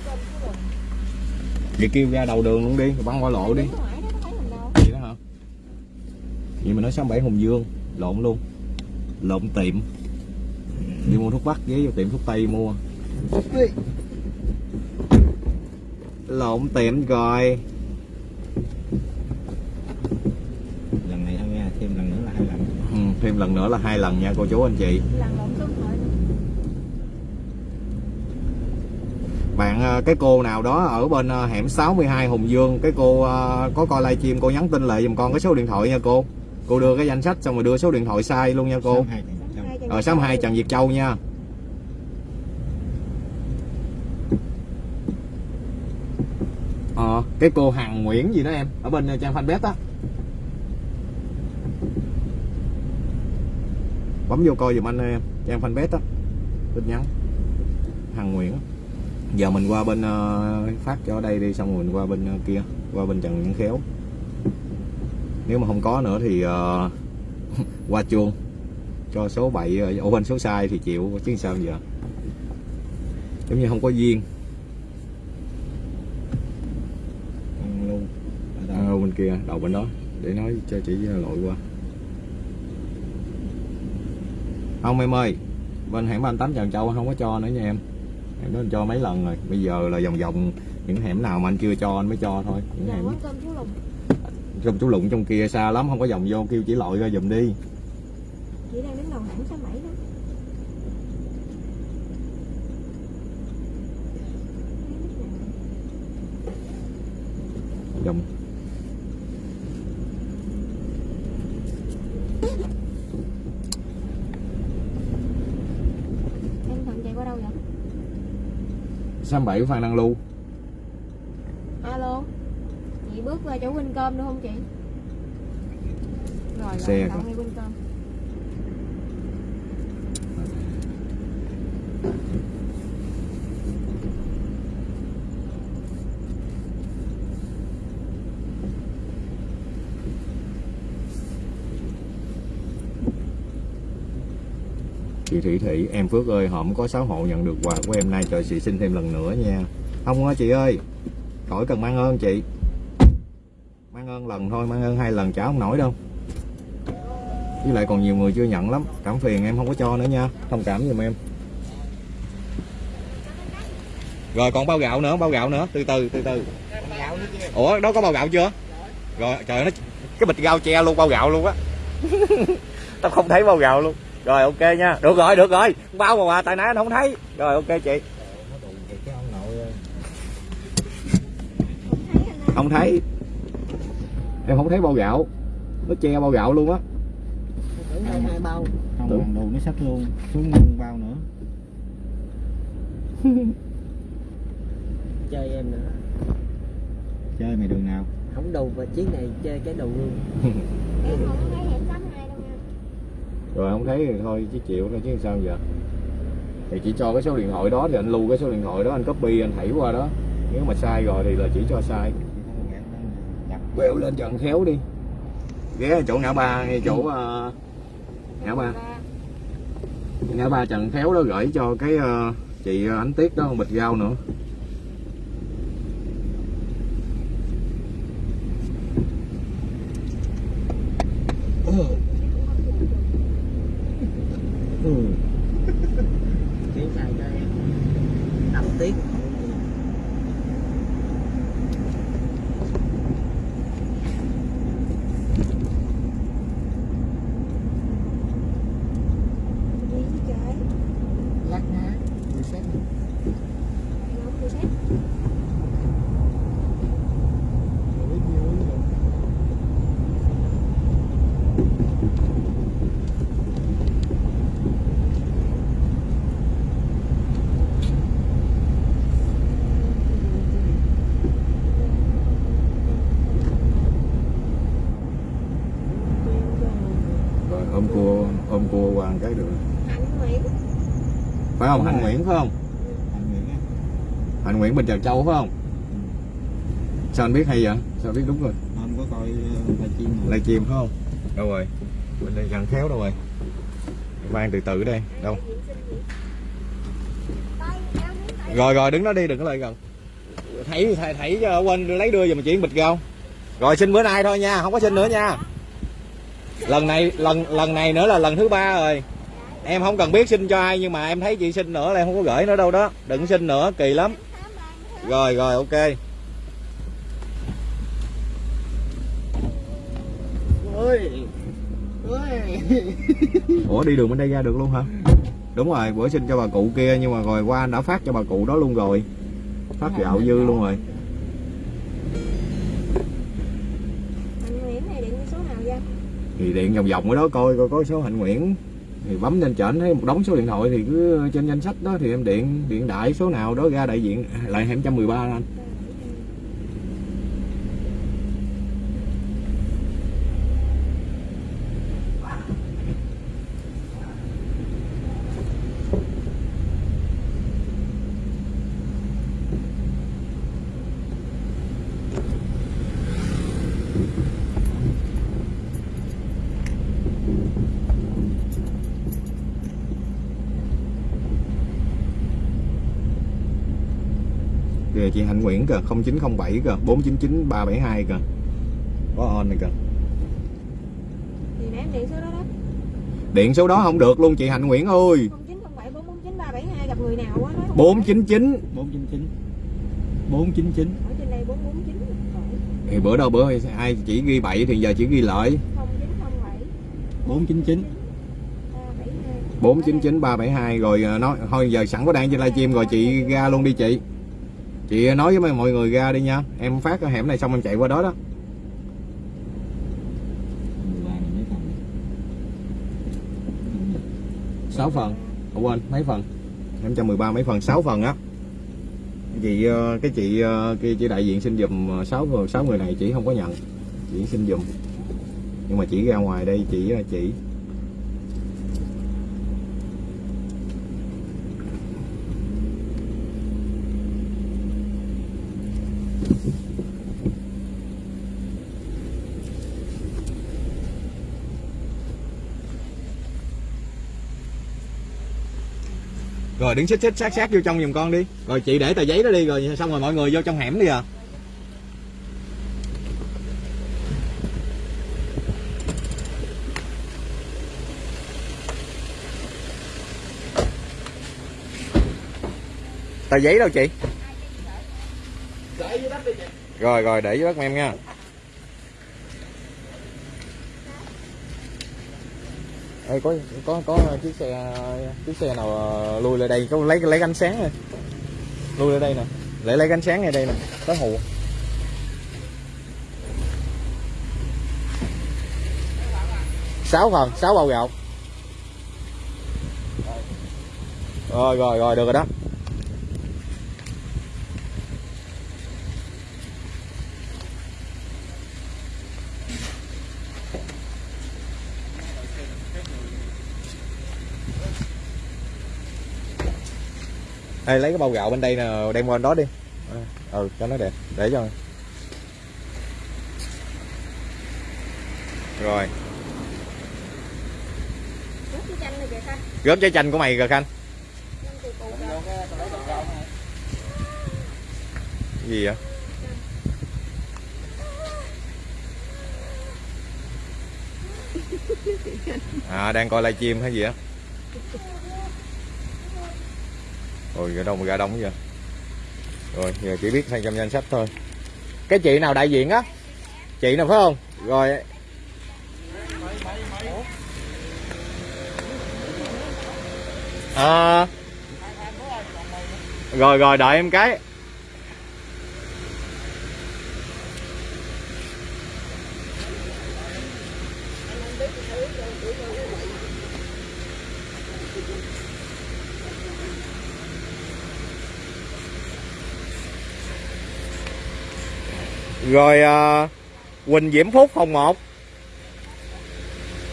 vậy kêu ra đầu đường luôn đi rồi băng qua lộ đi. Ngoài đó có thấy mình đâu? Vậy đó hả? Vậy mà nói sáng bảy Hùng Dương lộn luôn. Lộn tiệm. Đi mua thuốc bắc ghé vô tiệm thuốc tây mua. Lộn tiệm rồi lần này thôi nha thêm lần nữa là hai lần ừ, thêm lần nữa là hai lần nha, cô chú anh chị. Bạn ờ, cái cô nào đó ở bên ờ, hẻm 62 Hùng Dương, cái cô ờ, có coi livestream cô nhắn tin lại giùm con cái số điện thoại nha cô. Cô đưa cái danh sách xong rồi đưa số điện thoại sai luôn nha cô. Hai ở 62 Trần Việt Châu nha. Ờ cái cô Hằng Nguyễn gì đó em, ở bên trang fanpage á. Bấm vô coi giùm anh em trang fanpage á. Tin nhắn. Hằng Nguyễn. Giờ mình qua bên ờ, phát cho ở đây đi xong rồi mình qua bên ờ, kia qua bên Trần Văn Khéo. Nếu mà không có nữa thì ờ, [laughs] qua chuông. Cho số bậy ờ, ổ bên số sai thì chịu chứ sao giờ? Giống như không có duyên. Luôn. Ở à, bên kia đầu bên đó để nói cho chị lội qua không em ơi bên hẻm 38 Trần Châu không có cho nữa nha em. Hẻm đó anh cho mấy lần rồi bây giờ là vòng vòng những hẻm nào mà anh chưa cho anh mới cho thôi. Những Giờ hẻm cơm chú Lùng. trong chú lụng trong kia xa lắm không có vòng vô kêu chỉ lội ra giùm đi. Chị đang đứng đầu hẻm số 7 đó vòng Em thuận chạy qua đâu vậy? 67 Phan Đăng Lưu. Alo? Chị bước qua chỗ Vinh Cơm được không chị? Rồi, Xe rồi, Cơm chị thủy Thị, em Phước ơi hổm có 6 hộ nhận được quà của em nay cho chị xin thêm lần nữa nha. Không á chị ơi? Khỏi cần mang ơn chị. Mang ơn lần thôi, mang ơn hai lần chả không nổi đâu. Với lại còn nhiều người chưa nhận lắm. Cảm phiền em không có cho nữa nha. Thông cảm giùm em. Rồi, còn bao gạo nữa, bao gạo nữa. Từ từ từ từ. Ủa, đó có bao gạo chưa? Rồi, trời nó cái bịch rau che luôn, bao gạo luôn á. [laughs] Tao không thấy bao gạo luôn rồi ok nha. Được rồi được rồi. Bao mà quà tại nãy anh không thấy. Rồi ok chị. Nó đụng thì cái ông nội ơi. Thấy anh ơi không thấy. Em không thấy bao gạo. Nó che bao gạo luôn á. Tưởng. hai hai bao không bằng đồ nó sắp luôn. Xuống luôn bao nữa. [laughs] Chơi em nữa. Chơi mày đường nào? Không đủ và chiếc này chơi cái đầu luôn [laughs] Em không có thấy hẻm 82 đâu nha rồi không thấy thì thôi chứ chịu thôi chứ sao giờ? Thì chỉ cho cái số điện thoại đó thì anh lưu cái số điện thoại đó anh copy anh thảy qua đó. Nếu mà sai rồi thì là chỉ cho sai. Quẹo lên trần khéo đi. Ghé chỗ ngã ba ngay chỗ ờ, ngã ba. Ngã ba trần khéo đó gửi cho cái ờ, chị ờ, ánh tuyết đó bịch rau nữa ừ. tiếng xài cho em đậm tiếc xét Không được xét. biết nhiêu ý rồi rồi ôm cua ôm cua qua một cái được Hạnh Nguyễn. phải không hạnh nguyễn phải không? Anh á hạnh nguyễn bên trà châu phải không? Sao anh biết hay vậy? Sao biết đúng rồi? Anh có coi live stream mà live stream phải không? Đâu rồi? Bên đây gần khéo đâu rồi? Mang từ từ đây đâu? Rồi rồi đứng đó đi đừng có lại gần. Thảy thảy, thảy cho quên lấy đưa giùm chuyện bịch không? Rồi xin bữa nay thôi nha không có xin nữa nha. Lần này lần lần này nữa là lần thứ ba rồi em không cần biết xin cho ai nhưng mà em thấy chị xin nữa là em không có gửi nữa đâu đó. Đừng xin nữa kỳ lắm. Rồi rồi ok. Ơi [laughs] ủa đi đường bên đây ra được luôn hả? Đúng rồi bữa xin cho bà cụ kia nhưng mà rồi qua anh đã phát cho bà cụ đó luôn rồi. Phát gạo dư luôn rồi. Hạnh Nguyễn này điện số nào vậy? thì điện vòng vòng ở đó coi coi có số hạnh nguyễn thì bấm lên trển, thấy một đống số điện thoại thì cứ trên danh sách đó thì em điện điện đại số nào đó ra đại diện, lại 213 anh kìa chị Hạnh Nguyễn kìa 0907 kìa 499 372 kìa. Có on này kìa. Thì em điện số đó đó. điện số đó không được luôn chị Hạnh Nguyễn ơi. 0907 449 372 gặp người nào á nói không 499 499 499 Ở trên đây 449 rồi. thì bữa đâu bữa ai chỉ ghi bậy thì giờ chỉ ghi lợi 0907 499 372. 499 372 rồi ờ, nói thôi giờ sẵn có đang trên livestream rồi chị ra luôn đi chị chị nói với mọi người ra đi nha. Em phát cái hẻm này xong em chạy qua đó đó. Sáu phần. Không quên, mấy phần? Em cho 13 mấy phần? 6 phần á. Chị ờ, cái chị ờ, kia chị đại diện xin dùm 6 ờ, sáu người này chị không có nhận. Chị xin dùm nhưng mà chỉ ra ngoài đây, chị chị. chỉ rồi đứng xích xích sát sát vô trong giùm con đi. Rồi chị để tờ giấy đó đi rồi xong rồi mọi người vô trong hẻm đi à. Tờ giấy đâu chị? Rồi rồi để với bác em nha Ê, có có có chiếc xe chiếc xe nào ờ, lùi lại đây có lấy lấy ánh sáng này. Lùi lại đây nè. Lấy lấy ánh sáng ngay đây nè. Có hù sáu phần sáu bao gạo. Rồi rồi rồi được rồi đó. Ê, lấy cái bao gạo bên đây nè đem qua bên đó đi. Ờ, ừ cho nó đẹp để cho. Rồi. Gớm trái chanh của mày rồi khanh. Gì vậy? À đang coi livestream hay gì á? Rồi gà đông gà đông vậy. Rồi giờ chỉ biết sang trong danh sách thôi. Cái chị nào đại diện á? Chị nào phải không? Rồi. À, rồi rồi đợi em cái. Rồi à, Quỳnh Diễm Phúc phòng 1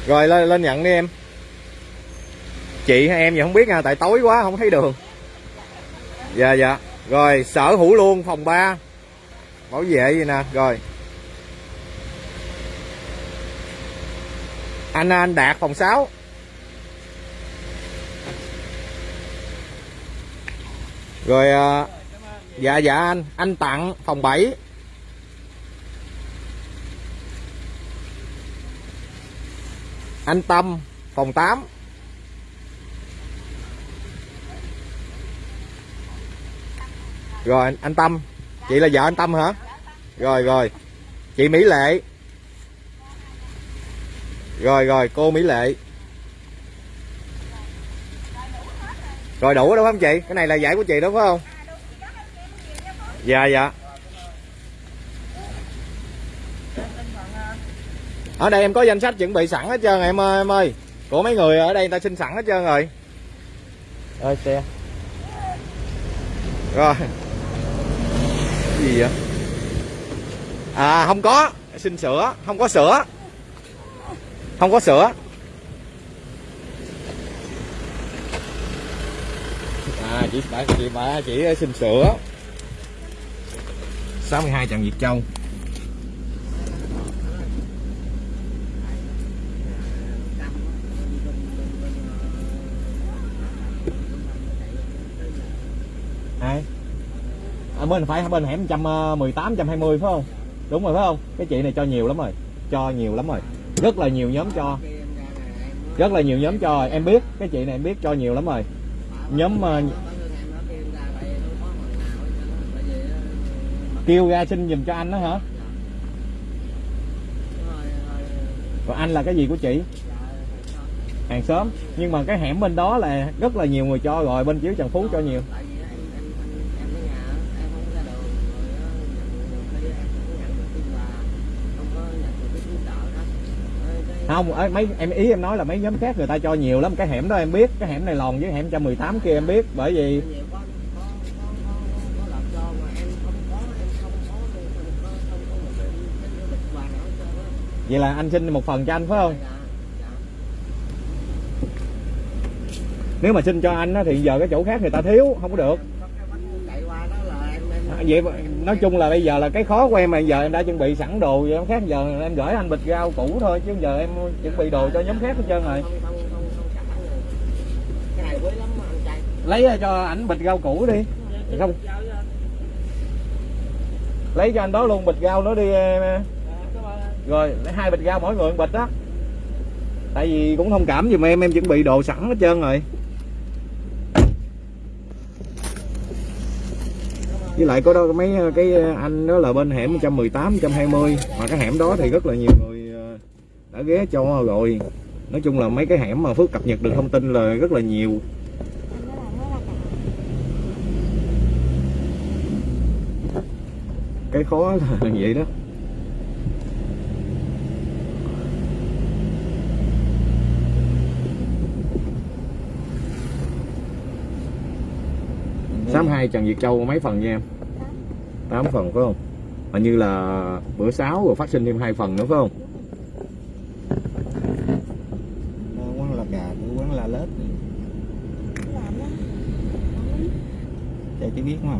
rồi lên lên nhận đi em. Chị hay em gì không biết nha tại tối quá không thấy đường. Dạ dạ. Rồi sở hữu luôn phòng 3 bảo vệ gì nè rồi. Anh anh đạt phòng 6 rồi à, dạ dạ anh. Anh tặng phòng 7 anh Tâm, phòng 8 rồi, anh- Tâm. Chị là vợ anh Tâm hả? Rồi rồi. Chị Mỹ Lệ. Rồi rồi, cô Mỹ Lệ. Rồi, đủ đúng không chị? Cái này là giải của chị, đúng phải không? Dạ dạ. Ở đây em có danh sách chuẩn bị sẵn hết trơn em ơi em ơi. Của mấy người ở đây người ta xin sẵn hết trơn rồi. Ơi xe. Rồi. Cái gì vậy? À không có. Xin sữa không có sữa không có sữa à chị bà chị bà chỉ xin sữa 62 Trần Việt Châu ai bên phải, bên hẻm 118 120 ờ, phải không? Đúng rồi, phải không? Cái chị này cho nhiều lắm rồi, cho nhiều lắm rồi. Rất là nhiều nhóm cho. Rất là nhiều nhóm cho rồi. em biết. Cái chị này em biết cho nhiều lắm rồi. Nhóm ờ, kêu ra xin giùm cho anh đó hả? Còn anh là cái gì của chị? Hàng xóm. Nhưng mà cái hẻm bên đó là rất là nhiều người cho rồi, bên chiếu trần phú cho nhiều. Không ở mấy em ý em nói là mấy nhóm khác người ta cho nhiều lắm. Cái hẻm đó em biết cái hẻm này lòn với hẻm 118 kia em biết. Bởi vì vậy là anh xin một phần cho anh phải không? Nếu mà xin cho anh á, thì giờ cái chỗ khác người ta thiếu không có được. À, vậy nói chung là bây giờ là cái khó của em mà giờ em đã chuẩn bị sẵn đồ vậy khác giờ em gửi anh bịch rau cũ thôi chứ giờ em chuẩn bị đồ cho nhóm khác hết trơn rồi. Lấy ra cho ảnh bịch rau cũ đi. Không. lấy cho anh đó luôn bịch rau nó đi em. rồi lấy hai bịch rau mỗi người một bịch đó. Tại vì cũng thông cảm giùm em em chuẩn bị đồ sẵn hết trơn rồi với lại có đó, mấy ờ, cái ờ, anh đó là bên hẻm 118 120 mà cái hẻm đó thì rất là nhiều người ờ, đã ghé cho rồi. Nói chung là mấy cái hẻm mà Phước cập nhật được thông tin là rất là nhiều. Cái khó là [laughs] vậy đó. Sám hai Trần Việt Châu mấy phần nha em? 8 phần phải không? Hình như là bữa 6 rồi phát sinh thêm hai phần nữa phải không? Quán là gà quán là lết. Chạy chỉ biết mà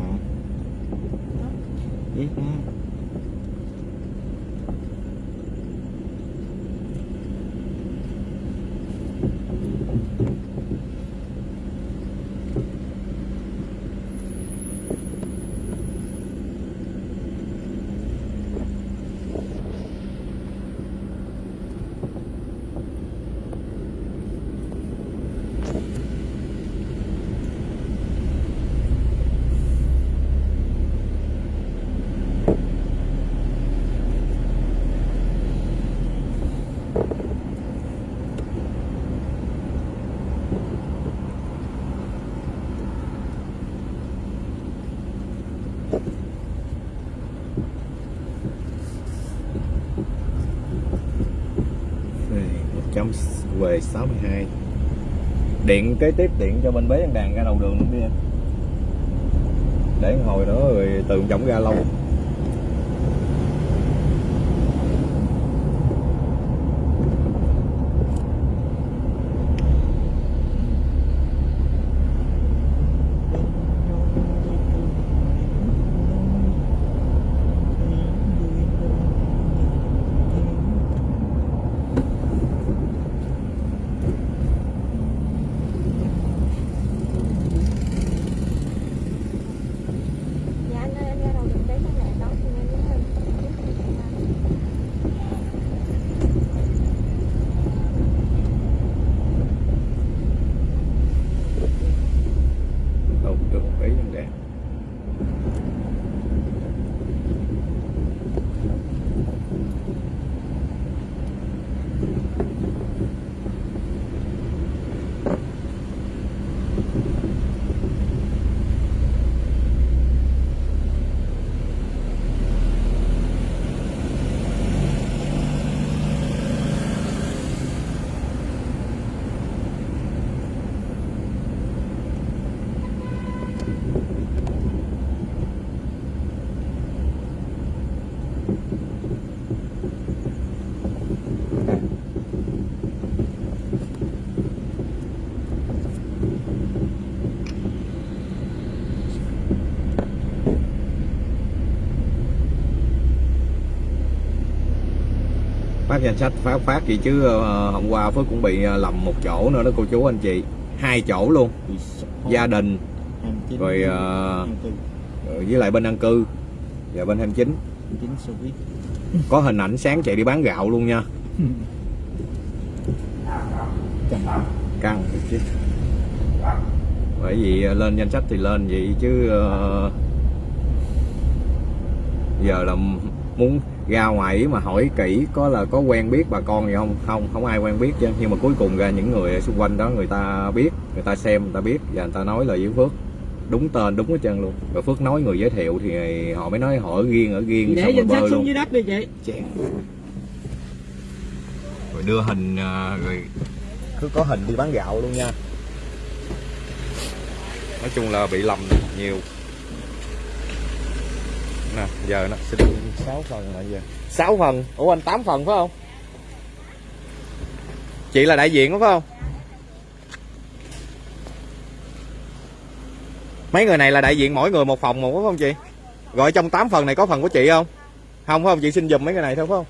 V62 điện kế tiếp, điện cho bên bế đàn ra đầu đường luôn đi em. Để hồi đó rồi tường chổng ra lâu. Phát danh sách phát phát gì chứ ờ, hôm qua Phước cũng bị ờ, lầm một chỗ nữa đó cô chú anh chị. Hai chỗ luôn. Gia đình rồi ờ, với lại bên ăn cư và bên 29 chính số biết có hình ảnh sáng chạy đi bán gạo luôn nha. Căng. Chứ. Bởi vì lên danh sách thì lên vậy chứ giờ là muốn ra ngoài mà hỏi kỹ có là có quen biết bà con gì không? Không không ai quen biết chứ. Nhưng mà cuối cùng ra những người xung quanh đó người ta biết người ta xem người ta biết và người ta nói là với Phước. Đúng tên đúng hết trơn luôn. Rồi Phước nói người giới thiệu thì họ mới nói họ ở riêng ở riêng để xong danh sách xuống luôn. dưới đất đi chị. Rồi đưa hình à, rồi cứ có hình đi bán gạo luôn nha. Nói chung là bị lầm nhiều. Nè giờ nó xin 6 phần là giờ. 6 phần? Ủa, anh 8 phần phải không? Chị là đại diện đó phải không? Mấy người này là đại diện mỗi người một phòng một, phải không chị? Gọi trong 8 phần này có phần của chị không? Không, phải không? Chị xin giùm mấy người này thôi, phải không?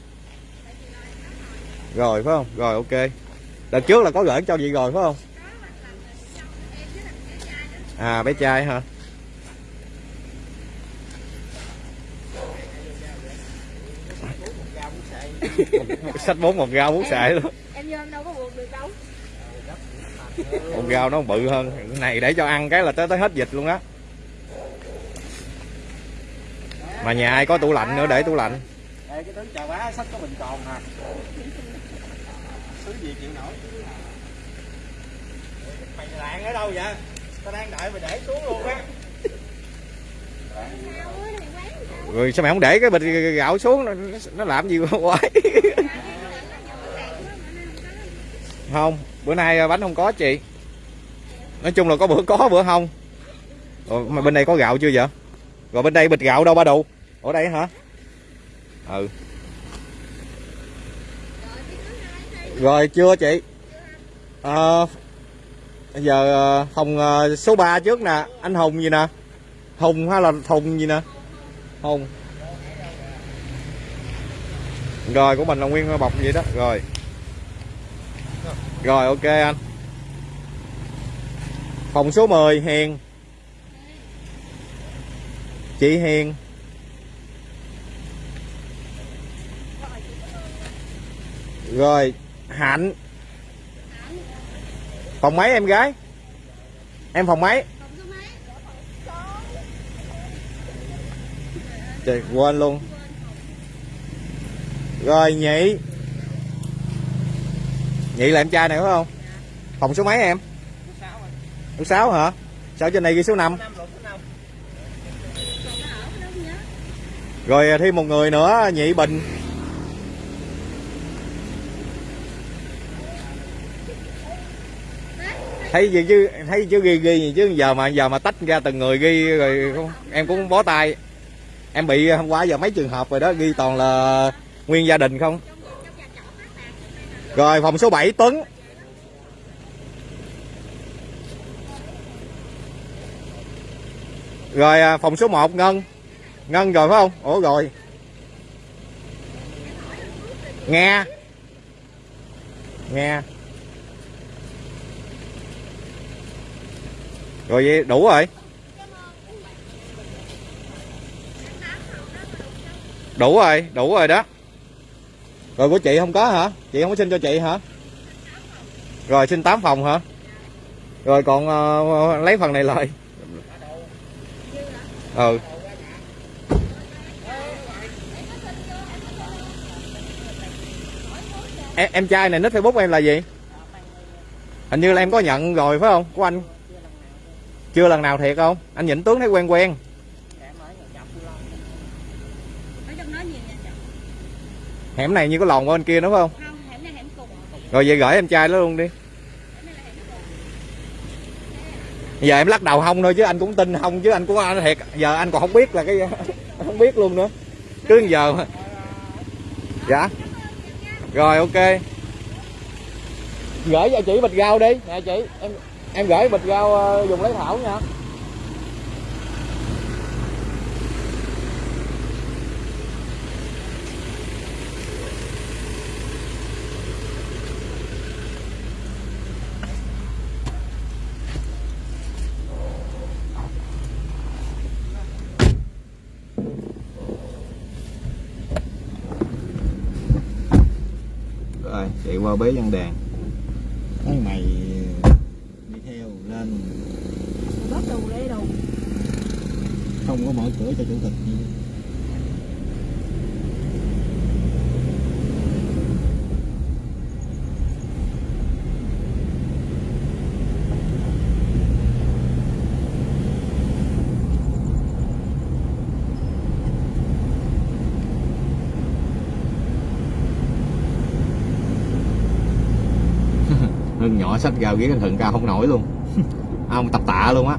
Rồi, phải không? Rồi, ok. Đợt trước là có gửi cho chị rồi, phải không? À bé trai hả? Sách bốn một gao bút xài luôn. Em vô em đâu có buộc được đâu. Một gao nó bự hơn. Cái này để cho ăn cái là tới tới hết dịch luôn á. Mà nhà ai có tủ lạnh nữa để tủ lạnh. Ê, cái tướng chào bá sách có bình còn hả thứ gì chịu nổi? Mày lạng ở đâu vậy? Tao đang đợi mày để xuống luôn á rồi sao mày không để cái bịch gạo xuống? Nó, nó làm gì quái? Không bữa nay bánh không có chị. Nói chung là có bữa có bữa không. Rồi mà bên đây có gạo chưa vậy? Rồi bên đây bịch gạo đâu ba đù? Ở đây hả? Ừ. Rồi chưa chị? À, bây giờ ờ, phòng ờ, số 3 trước nè. Anh hùng gì nè? Hùng hay là thùng gì nè? Hùng. Rồi, của mình là nguyên bọc vậy đó. Rồi. Rồi, ok anh. Phòng số 10 hiền. Chị hiền. Rồi, hạnh. Phòng mấy em gái. Em phòng mấy Trời, quên luôn. Rồi nhị. Nhị là em trai này phải không? Phòng số mấy em? Số 6 hả? sao trên này ghi số 5 rồi thêm một người nữa nhị bình. Thấy gì chứ thấy chứ ghi ghi gì chứ? Giờ mà giờ mà tách ra từng người ghi rồi em cũng bó tay em bị ờ, hôm qua giờ mấy trường hợp rồi đó, ghi toàn là nguyên gia đình không? Rồi, phòng số 7 Tuấn. Rồi à, phòng số 1 Ngân. Ngân rồi phải không? Ủa, rồi. Nghe. Nghe. Rồi vậy, đủ rồi. Đủ rồi đủ rồi đó. Rồi của chị không có hả? Chị không có xin cho chị hả? Rồi xin 8 phòng hả? Rồi còn uh, lấy phần này lại. Ừ. Em, em trai này nít facebook em là gì? Hình như là em có nhận rồi phải không? Của anh. Chưa lần nào thiệt không? Anh nhìn tướng thấy quen quen ở trong đó gì nha chồng hẻm này như có lòn qua bên kia phải không? Không hẻm này hẻm cùng rồi vậy gửi em trai đó luôn đi. Giờ em lắc đầu không thôi chứ anh cũng tin không chứ anh cũng anh thiệt giờ anh còn không biết là cái [laughs] không biết luôn nữa. Cứ giờ mà. dạ. Rồi ok. Gửi cho chị bịch rau đi. Nè chị em em gửi bịch rau ờ, dùng lấy thảo nha qua bế văn đàn. Thấy mày đi theo lên. Bớt đồ đây đồ không có mở cửa cho chủ tịch gì sách gào ghế anh thượng cao không nổi luôn. [laughs] Ông tập tạ luôn á.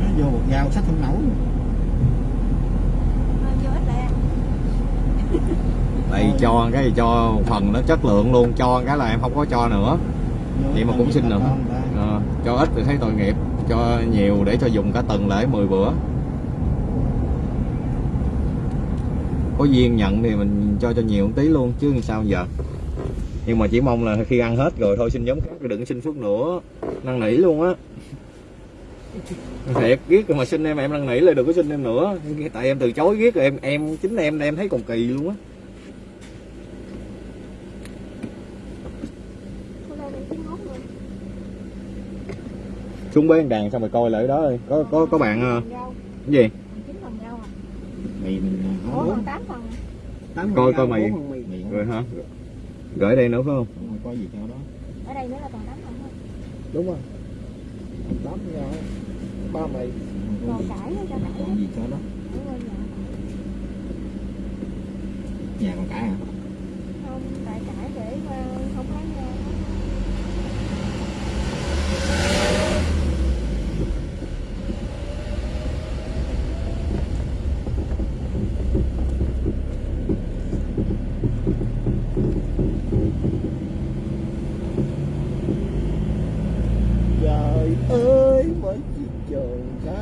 Nó vô một dao sách không nổi. Lẹ đây cho cái gì cho một phần nó chất lượng luôn. Cho cái là em không có cho nữa. Vậy mà cũng xin nữa. Ờ, cho ít thì thấy tội nghiệp. Cho nhiều để cho dùng cả tuần lễ 10 bữa. Có duyên nhận thì mình cho cho nhiều một tí luôn chứ sao giờ nhưng mà chỉ mong là khi ăn hết rồi thôi xin giống khác đừng xin phước nữa năn nỉ luôn á thiệt ghét mà xin em em năn nỉ là đừng có xin em nữa tại em từ chối ghét rồi em em chính em em thấy còn kỳ luôn á xuống bế đàn xong rồi coi lại đó ơi có có có bạn cái gì mì mình tám phần tám Coi- coi mì mì rồi hả gửi đây nữa phải không? Đúng rồi, coi gì cho đó. Ở đây nữa là còn tám phần thôi đúng rồi. Tám rau ba coi còn nữa cho cải coi gì cho đó. Đúng rồi, dạ. nhà còn cãi hả? Không tại cải để ờ, không lấy ờ, trời ơi mấy chiếc trời cá cơ có tên lên gió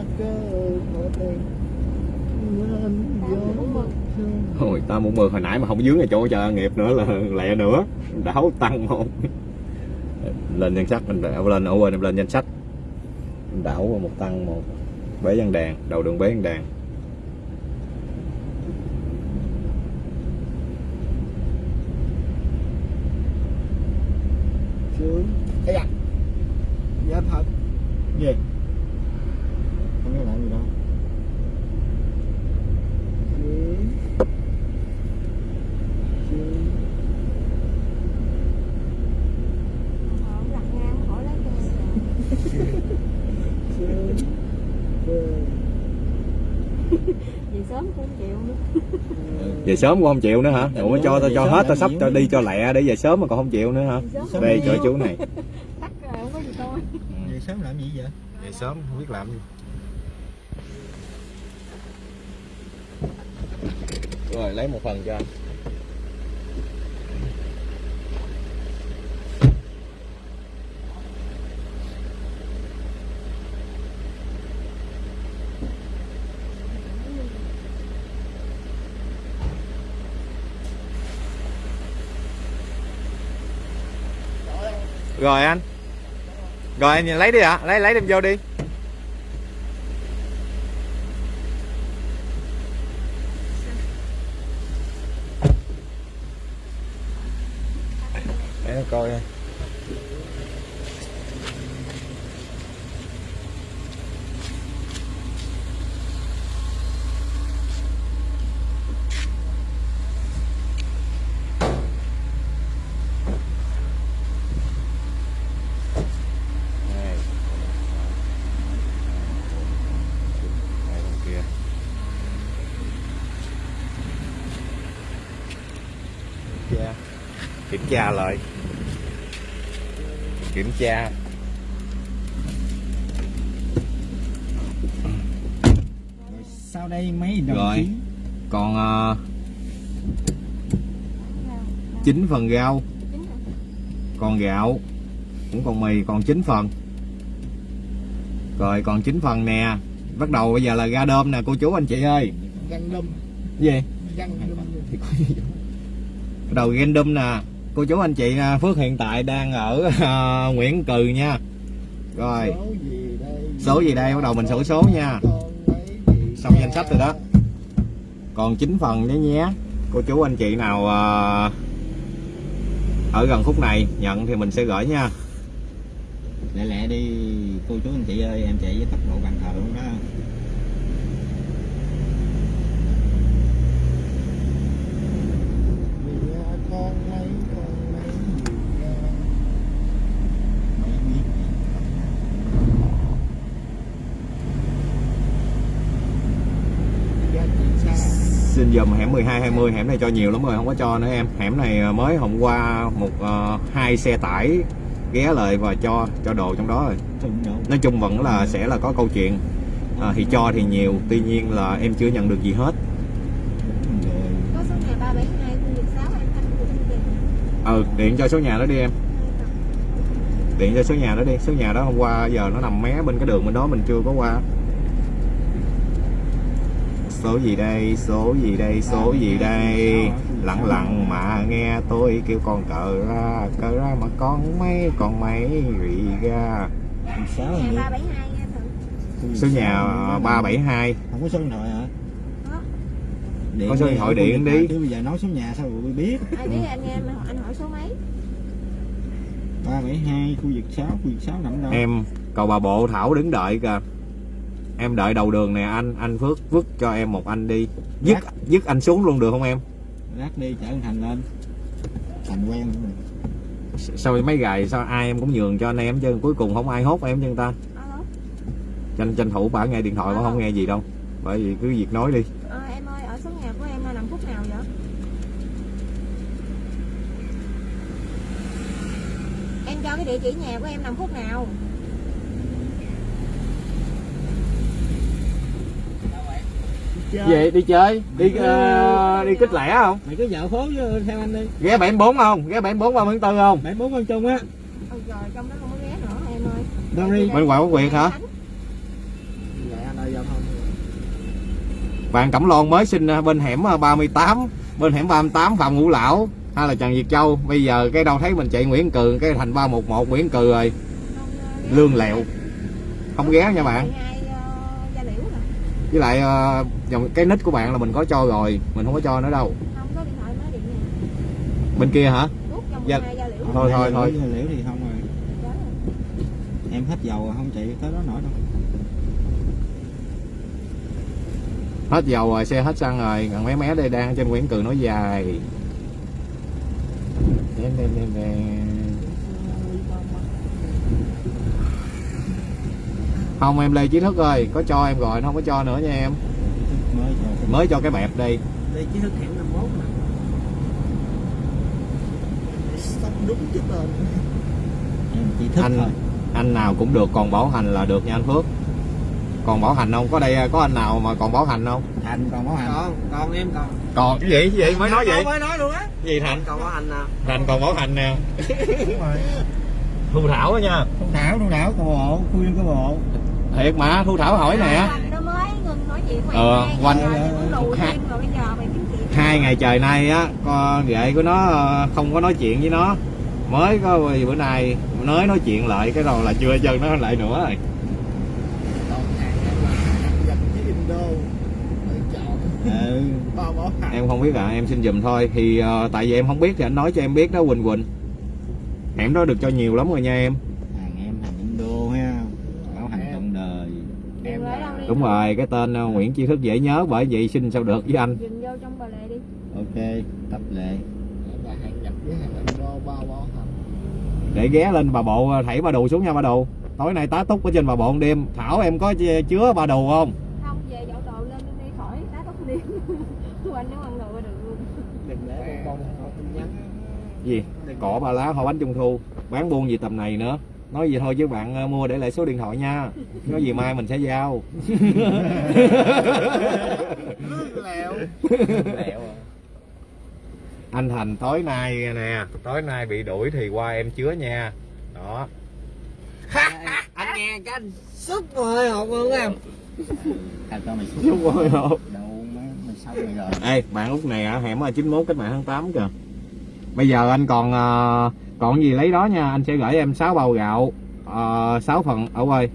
Hồi ta muốn mượn hồi nãy mà không dướng ở chỗ chờ nghiệp nữa là lẹ nữa. Đảo tăng một. Lên danh sách mình đảo lên ở quên em lên danh sách. Mình đảo một tăng một. Bế văn đàn đầu đường bế văn đàn. Sướng. Ây da. Dạ thật. Gì? không biết làm gì đâu Sướng Sướng họ cũng lặt ngang khỏi lấy cho Sướng Sướng vì sớm cũng không chịu nữa về sớm cũng không chịu nữa hả? Ủa cho tao cho hết tao sắp cho đi cho lẹ để về sớm mà còn không chịu nữa hả? Đây cho chú này. [laughs] Có gì tốt sớm làm gì vậy? Dậy sớm không biết làm gì. Rồi lấy một phần cho anh Rồi anh. Rồi anh lấy đi ạ. Lấy lấy đem vô đi Để em coi đây. Đây. Đây bên kia. Kiểm tra. Kiểm tra lại. Tra. rồi sau đây mấy đồng Rồi. chí Còn uh, 9 phần rau, còn gạo, cũng còn mì còn 9 phần. Rồi còn 9 phần nè. Bắt đầu bây giờ là ra đơm nè cô chú anh chị ơi. Găng đâm, Gì? găng đâm. Bắt đầu random nè cô chú anh chị à, Phước hiện tại đang ở uh, Nguyễn Cừ nha. Rồi. Số gì đây? bắt đầu mình sổ số nha. Xong danh sách rồi đó. Còn 9 phần nhé nhé. Cô chú anh chị nào uh, ở gần khúc này nhận thì mình sẽ gửi nha. Lẹ lẹ đi. Cô chú anh chị ơi em chạy với tốc độ bàn thờ luôn đó Vì à, con mấy con mấy gì ra? mấy biết Giá trị xa. xin dùm hẻm 12 20 hẻm này cho nhiều lắm rồi không có cho nữa em. Hẻm này mới hôm qua một ờ, hai xe tải ghé lại và cho cho đồ trong đó rồi. Nói chung vẫn là sẽ là có câu chuyện. À, thì cho thì nhiều tuy nhiên là em chưa nhận được gì hết. Rồi. Có số nhà 372 khu vực 6 an thanh của chương trình ừ điện cho số nhà đó đi em. Điện cho số nhà đó đi. Số nhà đó hôm qua giờ nó nằm mé bên cái đường bên đó mình chưa có qua số gì đây số gì đây số gì đây? Lặng lặng mà nghe tôi kêu con cờ ra cờ ra mà con mấy con mấy rì ra. 372 số nhà ờ, 372 không có số điện thoại hả? Có. Có số điện thoại điện đi. chứ bây giờ nói số nhà sao tôi biết? Ai biết anh nghe anh, hỏi số mấy? Ba bảy hai khu vực 6 khu vực 6 nằm đâu? Em cầu bà bộ thảo đứng đợi kìa em đợi đầu đường nè anh anh phước vứt cho em một anh đi. Dứt dứt anh xuống luôn được không em? Lát đi chở anh thành lên. Thành quen rồi. sao mấy gài sao ai em cũng nhường cho anh em chứ? Cuối cùng không ai hốt em chân ta? Alo tranh tranh thủ bả nghe điện thoại mà không nghe gì đâu. Bởi vì cứ việc nói đi. Ờ, em ơi ở số nhà của em là nằm khúc nào vậy? Em cho cái địa chỉ nhà của em nằm khúc nào vậy đi chơi đi ờ, đi kích lẻ không? Mày cứ dạo phố với theo anh đi. Ghé 74 không? Ghé 74 ba bốn không? Bảy bốn con chung á. Ôi trời trong đó không có ghé nữa em ơi. Đâu đi? Bên ngoài có quyệt hả? Thông. Vàng Cẩm Loan mới sinh ờ, bên hẻm ờ, 38 bên hẻm 38 Phạm Ngũ Lão hay là Trần Việt Châu. Bây giờ cái đâu thấy mình chạy Nguyễn Cừ cái thành 311 Nguyễn Cừ rồi. Lương lẹo. Không ghé nha bạn 12 uh, gia liễu nè với lại ờ, dòng cái nick của bạn là mình có cho rồi mình không có cho nữa đâu không có điện thoại mới điện nè bên kia hả Dạ. 12 gia liễu Thôi, thôi, thôi. liễu thì không rồi Đó rồi. em hết dầu rồi không chạy tới đó nổi đâu hết dầu rồi xe hết xăng rồi gần mé mé đây đang trên Nguyễn Cừ nói dài Đen, đen, đen, đen. Không em Lê Chí Thức ơi có cho em rồi nó không có cho nữa nha em. Mới cho mới cho cái bẹp đi. Đây chỉ thức hẻm 51 mà. Sắp đúng cái tên. em chỉ thích Anh- thôi. anh nào cũng được còn bảo hành là được nha anh Phước. Còn bảo hành không? Có đây có anh nào mà còn bảo hành không? Thành còn có hành. Còn còn em còn. Còn cái gì? Cái gì? Mới nói vậy. mới nói luôn á. Gì thành? Còn có anh nào. Thành còn bảo hành nè đúng rồi thu thảo á nha. Thu thảo thu thảo cô bộ khu viên cô bộ. Thiệt mà thu thảo hỏi nè. Anh nó mới ngừng nói chuyện mày Ờ, hai quanh- chuyện. hai ngày trời nay á con ghệ của nó ờ, không có nói chuyện với nó. Mới có bữa nay mới nói chuyện lại cái đầu là chưa chân nó lại nữa rồi. Ừ. Em không biết à em xin giùm thôi. Thì ờ, tại vì em không biết thì anh nói cho em biết đó Quỳnh Quỳnh hẻm đó được cho nhiều lắm rồi nha em. Hàng em hàng Indo ha. Bảo hành trọn đời. Đi đúng rồi cái tên ờ, Nguyễn Chi Thức dễ nhớ bởi vậy xin sao được với anh. Dừng vô trong bà lệ đi. Ok tập lệ. Em là hàng nhập với hàng Indo bao bảo hành để ghé lên bà bộ ờ, thảy bà đồ xuống nha bà đồ. Tối nay tá túc ở trên bà bộ đêm. Thảo em có ch- chứa bà đồ không? Không về dỗ đồ lên đi khỏi tá tóc đi. [laughs] Anh nếu ăn đồ được luôn. Đừng để bông bông không tin nhắn. Gì cỏ ba lá hoa bánh trung thu. Bán buôn gì tầm này nữa. Nói gì thôi chứ bạn ờ, mua để lại số điện thoại nha. Có gì mai mình sẽ giao. Lẹo [laughs] anh thành tối nay nè tối nay bị đuổi thì qua em chứa nha. Đó. Anh nghe cái anh sức rồi học luôn em thành cho mày đâu xong rồi rồi. Ê bạn út này ở hẻm 91 cách mạng tháng 8 kìa bây giờ anh còn ờ, còn gì lấy đó nha. Anh sẽ gửi em 6 bao gạo uh, 6 phần ở quay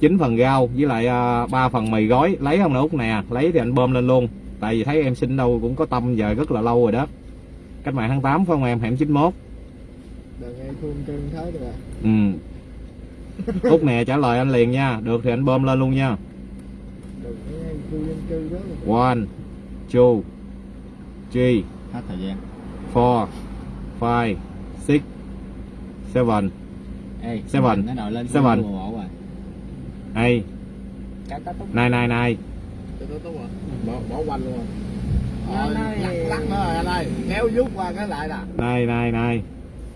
9 phần rau với lại uh, 3 phần mì gói. Lấy không nè út nè. Lấy thì anh bơm lên luôn. Tại vì thấy em xin đâu cũng có tâm giờ rất là lâu rồi đó. Cách mạng tháng 8 phải không em? Hẻm 91 đừng nghe khuôn cưng thế được à. Ừ. Út nè trả lời anh liền nha. Được thì anh bơm lên luôn nha. Nghe khu dân cư đó one two three. Hết thời gian four five six seven. Ê Seven. nó lên Seven. eight tát túc à bỏ bỏ quanh luôn. Rồi, lắc rồi anh ơi kéo qua cái lại nè. Nine nine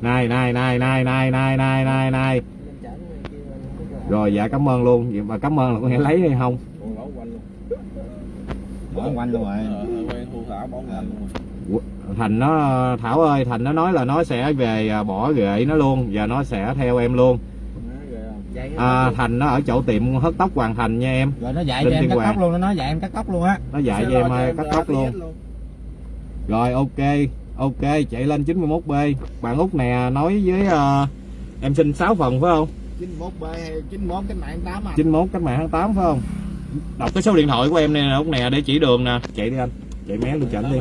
nine nine nine lên chở người kia lên không có rồi dạ cảm ơn luôn. Vậy mà cảm ơn là có nghĩa lấy hay không? Bỏ quanh luôn. Bỏ quanh luôn rồi. Ờ quen thu thảo bỏ quanh luôn thành nó thảo ơi thành nó nói là nó sẽ về à, bỏ ghệ nó luôn và nó sẽ theo em luôn. À, thành nó ở chỗ tiệm hớt tóc hoàn thành nha em. Rồi nó dạy Linh cho em cắt tóc luôn nó nói dạy em cắt tóc luôn á. Nó dạy cho em à, cắt tóc luôn. rồi ok ok chạy lên 91b bạn út nè nói với à, em xin 6 phần phải không? 91 B hay 91 cái mạng 8 à. 91 cách mạng tháng 8 phải không? Đọc cái số điện thoại của em nè út nè để chỉ đường nè. Chạy đi anh chạy mé lên chảnh đi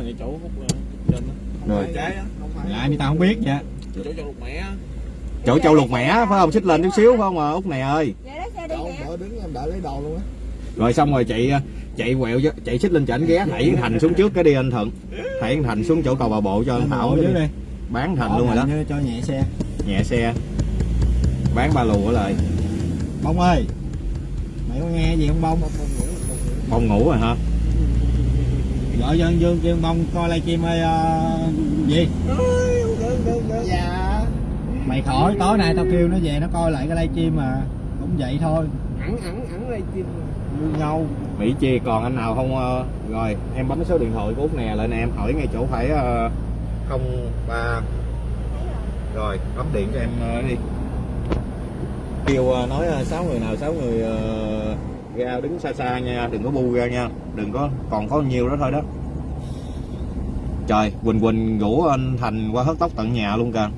Rồi. lại mi tao không biết vậy. Chỗ cho lục mẹ chỗ châu lục mẻ phải không? Xích lên chút xíu phải không à út nè ơi. Vậy đó xe đi chỗ nè. đỡ đứng em đợi lấy đồ luôn á. Rồi xong rồi chạy chạy quẹo cho- chạy xích lên chảnh ghé thảy thành xuống trước cái đi anh thuận thảy anh thành xuống chỗ cầu bà bộ cho anh thảo dưới đi. đi bán thành luôn rồi đó. cho nhẹ xe. Nhẹ xe. Bán ba lù ở lại. Bông ơi. Mày có nghe gì không bông? Bông ngủ rồi hả gọi cho anh dương kêu bông coi livestream ơi ờ, gì? Dạ. Mày khỏi tối nay tao kêu nó về nó coi lại cái livestream mà cũng vậy thôi. Ẵn ẵn đây chim như nhau. Mỹ chi còn anh nào không ờ, rồi em bấm số điện thoại của út nè lên em hỏi ngay chỗ phải ờ, không ba. Rồi bấm điện cho em ờ, đi. Kêu nói sáu người nào sáu người ra đứng xa xa nha đừng có bu ra nha. Đừng có còn có nhiêu đó thôi đó. Trời quỳnh quỳnh rủ anh thành qua hớt tóc tận nhà luôn kìa.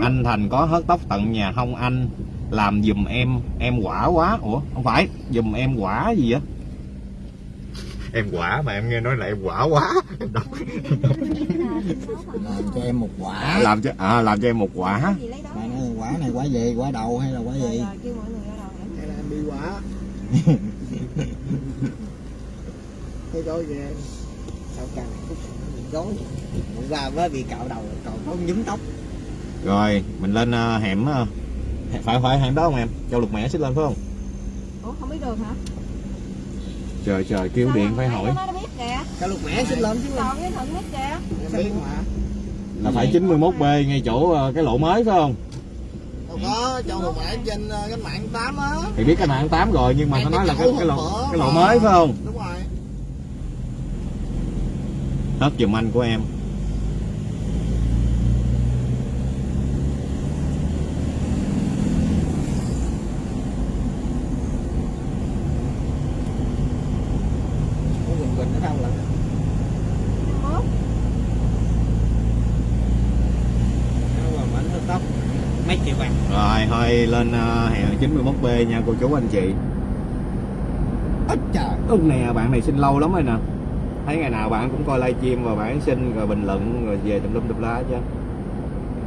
Anh thành có hớt tóc tận nhà không? Anh làm giùm em em quả quá. Ủa không phải giùm em quả gì á em quả mà em nghe nói là em quả quá. Em đọc. làm cho em một quả. Làm cho à làm cho em một quả. Nói quả này quả gì? Quả đầu hay là quả gì? Rồi kêu mọi người ra đầu nè. Hay là em đi quả cái gói ghê sao càng phút gói hôm qua mới bị cạo đầu còn không nhúm tóc. Rồi mình lên ờ, hẻm ờ, phải phải hẻm đó không em? Châu lục mẹ xích lên phải không? Ủa không biết đường hả? Trời trời kêu Sao điện phải hỏi. cái lục mẹ xin lên chứ còn với thuận biết kìa. Em biết mà. Là phải 91 b ngay chỗ ờ, cái lỗ mới phải không có cho một bản trên ờ, cái mạng 8 á. Thì biết cái mạng tám rồi nhưng mà nó nói là cái cái, lộ cái lộ mới phải không? Đúng rồi. Hết giùm anh của em con quỳnh quỳnh ở đâu lận mốt đâu mà mảnh tóc mấy triệu bạc rồi thôi lên uh, hẹn 91 b nha cô chú anh chị. Ít trời. Ưng nè bạn này xin lâu lắm rồi nè. Thấy ngày nào bạn cũng coi livestream và bạn xin rồi bình luận rồi về tùm lum tùm la chứ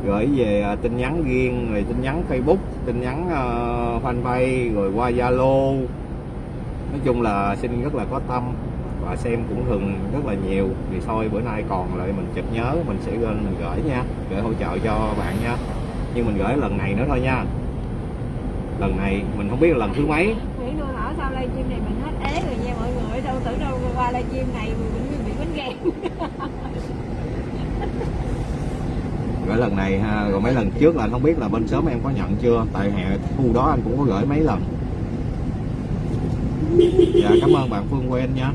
gửi về à, tin nhắn riêng rồi tin nhắn facebook tin nhắn uh, fanpage rồi qua zalo. Nói chung là xin rất là có tâm và xem cũng thường rất là nhiều. Thì thôi bữa nay còn lại mình chợt nhớ mình sẽ lên mình gửi nha gửi hỗ trợ cho bạn nha. Nhưng mình gửi lần này nữa thôi nha lần này mình không biết là lần thứ mấy. Nghĩ nữa ở sau livestream này mình hết ế rồi nha mọi người. Đâu tưởng đâu qua livestream này mình cũng bị bánh ghen [laughs] gửi lần này ha rồi mấy lần trước là anh không biết là bên sớm em có nhận chưa? Tại hè thu đó anh cũng có gửi mấy lần. Dạ cảm ơn bạn Phương Quen nha.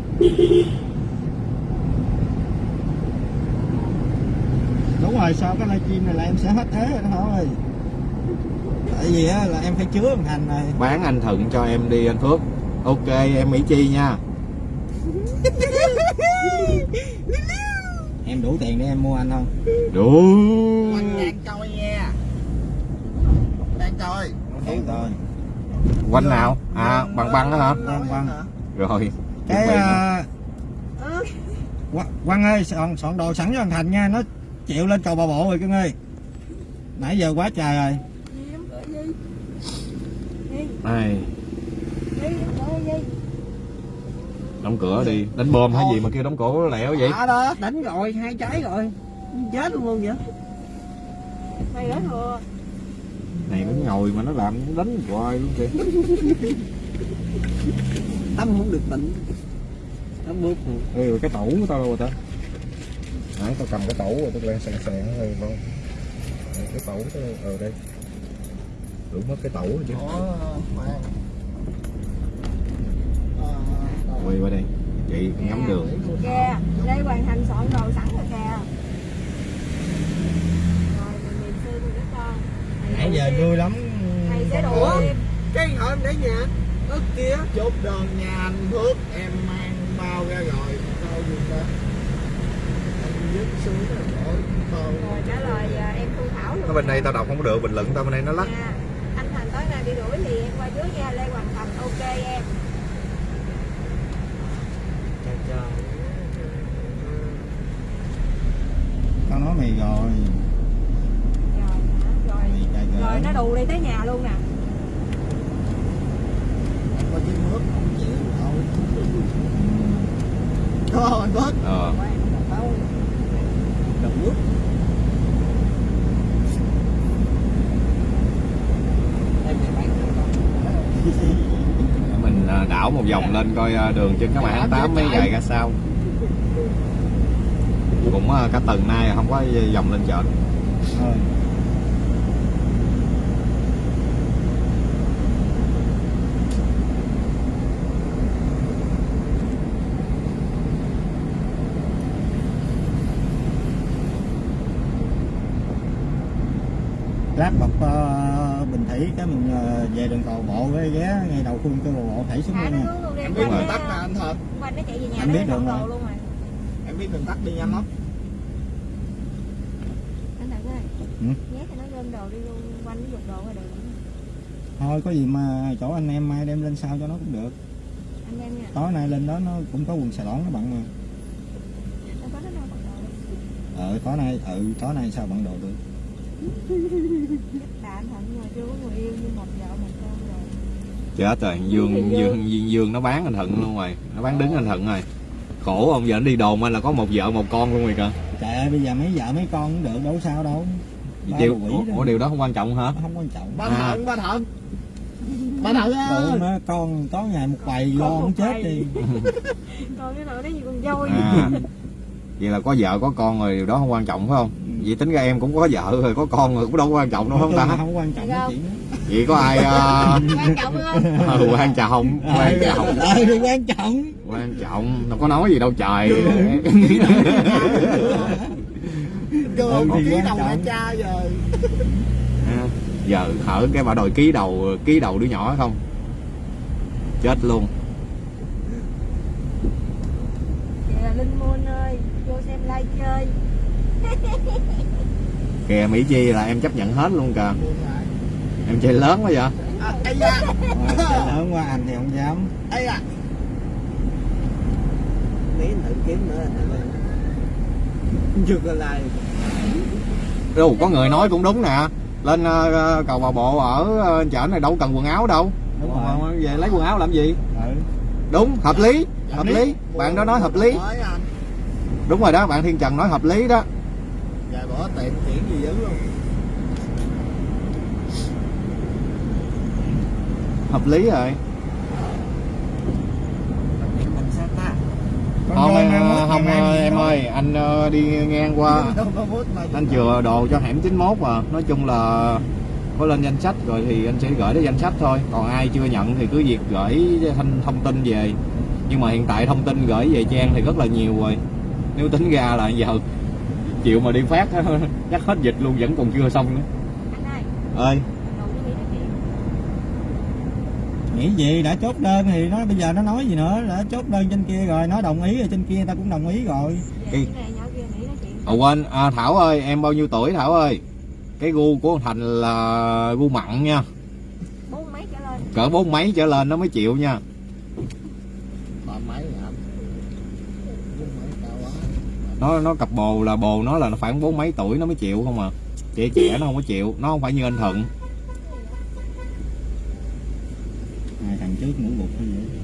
Đúng rồi sau cái livestream này là em sẽ hết thế rồi đó thôi tại vì á là em phải chứa thằng thành này. Bán anh Thuận cho em đi anh Phước. Ok em Mỹ Chi nha. [laughs] Em đủ tiền để em mua anh không? Đủ. Đang coi nha. Đang coi. Đủ rồi. Quanh nào? À bằng băng đó hả? Quăng, quăng. rồi cái à, Quang ơi soạn, soạn đồ sẵn cho thằng Thành nha. Nó chịu lên cầu bà bộ rồi cưng ơi. Nãy giờ quá trời rồi gì đóng cửa gì gì đóng cửa gì đóng cửa đi. Đánh bom hay gì mà kêu đóng cửa lẹo vậy? Đó đó đánh rồi hai trái rồi. Chết luôn luôn vậy. Mày gửi thừa này nó ngồi mà nó làm nó đánh hoài luôn kìa. [laughs] Tâm không được tịnh nó bước Ê, rồi cái tủ của tao đâu rồi ta? Nãy tao cầm cái tủ rồi tao quen sàn sàn rồi cái tủ tao ở đây đủ mất cái tủ rồi chứ. Quay qua đây. Chị ngắm đường. kìa. Đây hoàn thành soạn đồ sẵn rồi kìa. Rồi mình niềm sư mình các con. Mày nãy giờ vui lắm. Mày sẽ thêm cái ở để nhà. Ớt kia chốt đơn nhà anh Phước. Em mang bao ra rồi. Đâu gì ta? Anh dứt xuống rồi bỏ bao rồi trả lời à, em thu thảo luôn ở bên đây tao đọc không có được bình luận tao bên đây nó lắc nay đi đuổi thì em qua trước nha lê hoàng thành ok em. Tao nói mày rồi. Rồi rồi. Nó đù đi tới nhà luôn nè. Có chiếc nước không chịu thôi anh Phước ờ. Đập nước em sẽ bán cho con mình à, đảo một vòng lên coi à, đường trên các bạn. Tám mấy dài ra sao. Cũng à, cả tuần nay không có vòng lên chợ. Lát bọc thủy cái mình ờ, về đường cầu bộ cái ghé ngay đầu khuôn cái bộ thảy xuống thả luôn nha. xuống luôn đi em biết rồi. đường tắt mà anh thật. quanh nó chạy về nhà Anh biết đường rồi. luôn rồi em biết đường tắt đi nhanh lắm. Anh thành ơi Ừ. nhét cho nó lên đồ đi luôn quanh nó dục đồ ra đường. Thôi có gì mà chỗ anh em mai đem lên sau cho nó cũng được. Anh em nha. Tối nay lên đó nó cũng có quần xà lỏn nó bận mà ờ tối nay ừ tối nay sao bận đồ được [laughs] anh thành mà chưa có người yêu như một vợ một con rồi chết rồi dương dương dương, dương nó bán anh thận luôn rồi. Nó bán đứng anh thận rồi. Khổ ông giờ nó đi đồn anh là có một vợ một con luôn rồi kìa. Trời ơi bây giờ mấy vợ mấy con cũng được đâu sao đâu. Ba điều ủa, điều đó không quan trọng hả? Không quan trọng. Ba Thận, ba thận ba thận nó con có ngày một bầy lo không chết đi. [laughs] Còn cái nào đó gì con dôi? À. Vậy là có vợ có con rồi điều đó không quan trọng phải không. Vậy tính ra em cũng có vợ rồi có con rồi cũng đâu có quan trọng đâu không ta? Không quan trọng đó. Vậy có ai ờ, quan trọng hơn. [laughs] Ừ, quan trọng quan trọng. ờ thì quan trọng. Quan trọng đâu có nói gì đâu trời. [laughs] Chưa Ừ, có ký đầu mẹ cha rồi. Ha, giờ hở cái bà đòi ký đầu ký đầu đứa nhỏ không? Chết luôn. Là linh môn ơi vô xem like chơi [laughs] kìa mỹ chi là em chấp nhận hết luôn kìa. Em chơi lớn quá vậy? À, ây da. Lớn qua anh thì không dám. Ây da. Mấy tự kiếm nữa là chưa có like. Đâu có người nói cũng đúng nè. Lên ờ, cầu bà bộ ở ờ, chợ này đâu cần quần áo đâu. Đúng rồi. về lấy quần áo làm gì? Ừ. đúng hợp lý hợp lý. bạn đó nói hợp lý. Anh đúng rồi đó bạn thiên trần nói hợp lý đó Rồi bỏ tiệm chuyển gì dữ luôn hợp lý rồi. Không em, không em ơi anh ờ, đi ngang qua. Anh chừa đồ cho hẻm 91 mà nói chung là có lên danh sách rồi thì anh sẽ gửi đến danh sách thôi. Còn ai chưa nhận thì cứ việc gửi thông, thông tin về. Nhưng mà hiện tại thông tin gửi về trang thì rất là nhiều rồi. Nếu tính ra là giờ chịu mà đi phát [laughs] chắc hết dịch luôn vẫn còn chưa xong nữa. Anh ơi. ơi nghĩ gì? Đã chốt đơn thì nó bây giờ nó nói gì nữa? Đã chốt đơn trên kia rồi nó đồng ý rồi trên kia người ta cũng đồng ý rồi. Về Cái- cái này nhỏ kia nghĩ nó chuyện à, quên. À, Thảo ơi em bao nhiêu tuổi Thảo ơi? Cái gu của thằng Thành là gu mặn nha. Bốn mấy trở lên. Cỡ bốn mấy trở lên nó mới chịu nha Ba mấy hả Bốn mấy cao quá nó nó cặp bồ là bồ nó là nó phải bốn mấy tuổi nó mới chịu không à. Trẻ trẻ nó không có chịu nó không phải như anh thuận. À, thằng trước ngủ gục hay vậy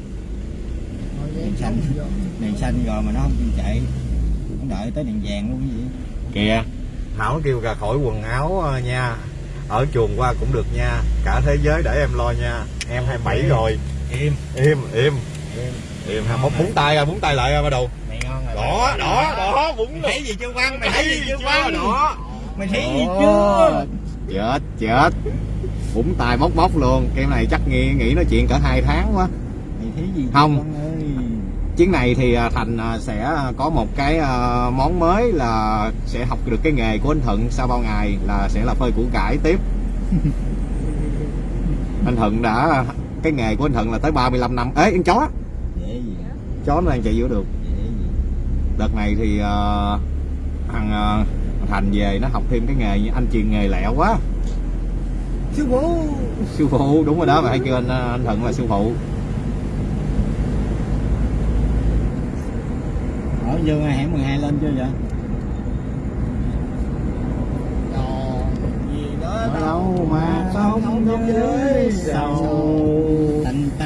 đèn xanh. đèn xanh rồi mà nó không chạy. Nó đợi tới đèn vàng luôn cái gì. Kìa. Thảo kêu ra khỏi quần áo ờ, nha. Ở chuồng qua cũng được nha. Cả thế giới để em lo nha. Em 27 rồi. Im im im im im ha búng búng tay rồi búng tay lại rồi bắt đầu. Mày ngon rồi đỏ đỏ đỏ búng mày thấy gì chưa văn mày thấy gì chưa văn đỏ. Mày thấy gì chưa? chết chết. Búng tay bóc bóc luôn. Cái này chắc nghĩ nghĩ nói chuyện cỡ hai tháng quá. Mày thấy gì Không. Chuyến này thì à, thành à, sẽ có một cái à, món mới là sẽ học được cái nghề của anh thuận sau bao ngày là sẽ là phơi củ cải tiếp. [laughs] Anh thuận đã cái nghề của anh thuận là tới 35 năm. Ế con chó chó nó đang chạy giữa gì đợt này thì à, thằng à, thành về nó học thêm cái nghề như anh truyền nghề lẹo quá. Sư phụ sư phụ đúng rồi đó mà hay kêu anh anh thuận là sư phụ ở vô ngay hẻm 12 lên chưa vậy? Còn gì nữa Ở đâu. mà không với sầu Tành, tành,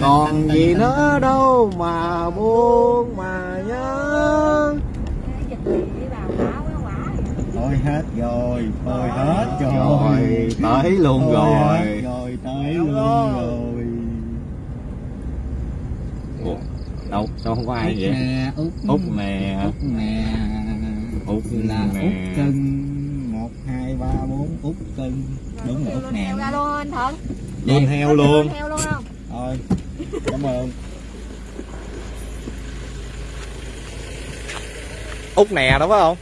[laughs] còn gì nữa đâu mà buồn mà nhớ. Thôi hết rồi thôi hết rồi. rồi tới luôn Thôi rồi. rồi tới luôn rồi? Ủa, đâu sao không có ai vậy? Nè út út nè út nè út là nè. út cưng một hai ba bốn út cưng đúng là út nè heo ra luôn anh thuận. Luôn heo luôn. Heo luôn không? Thôi cảm ơn. Út nè đúng không?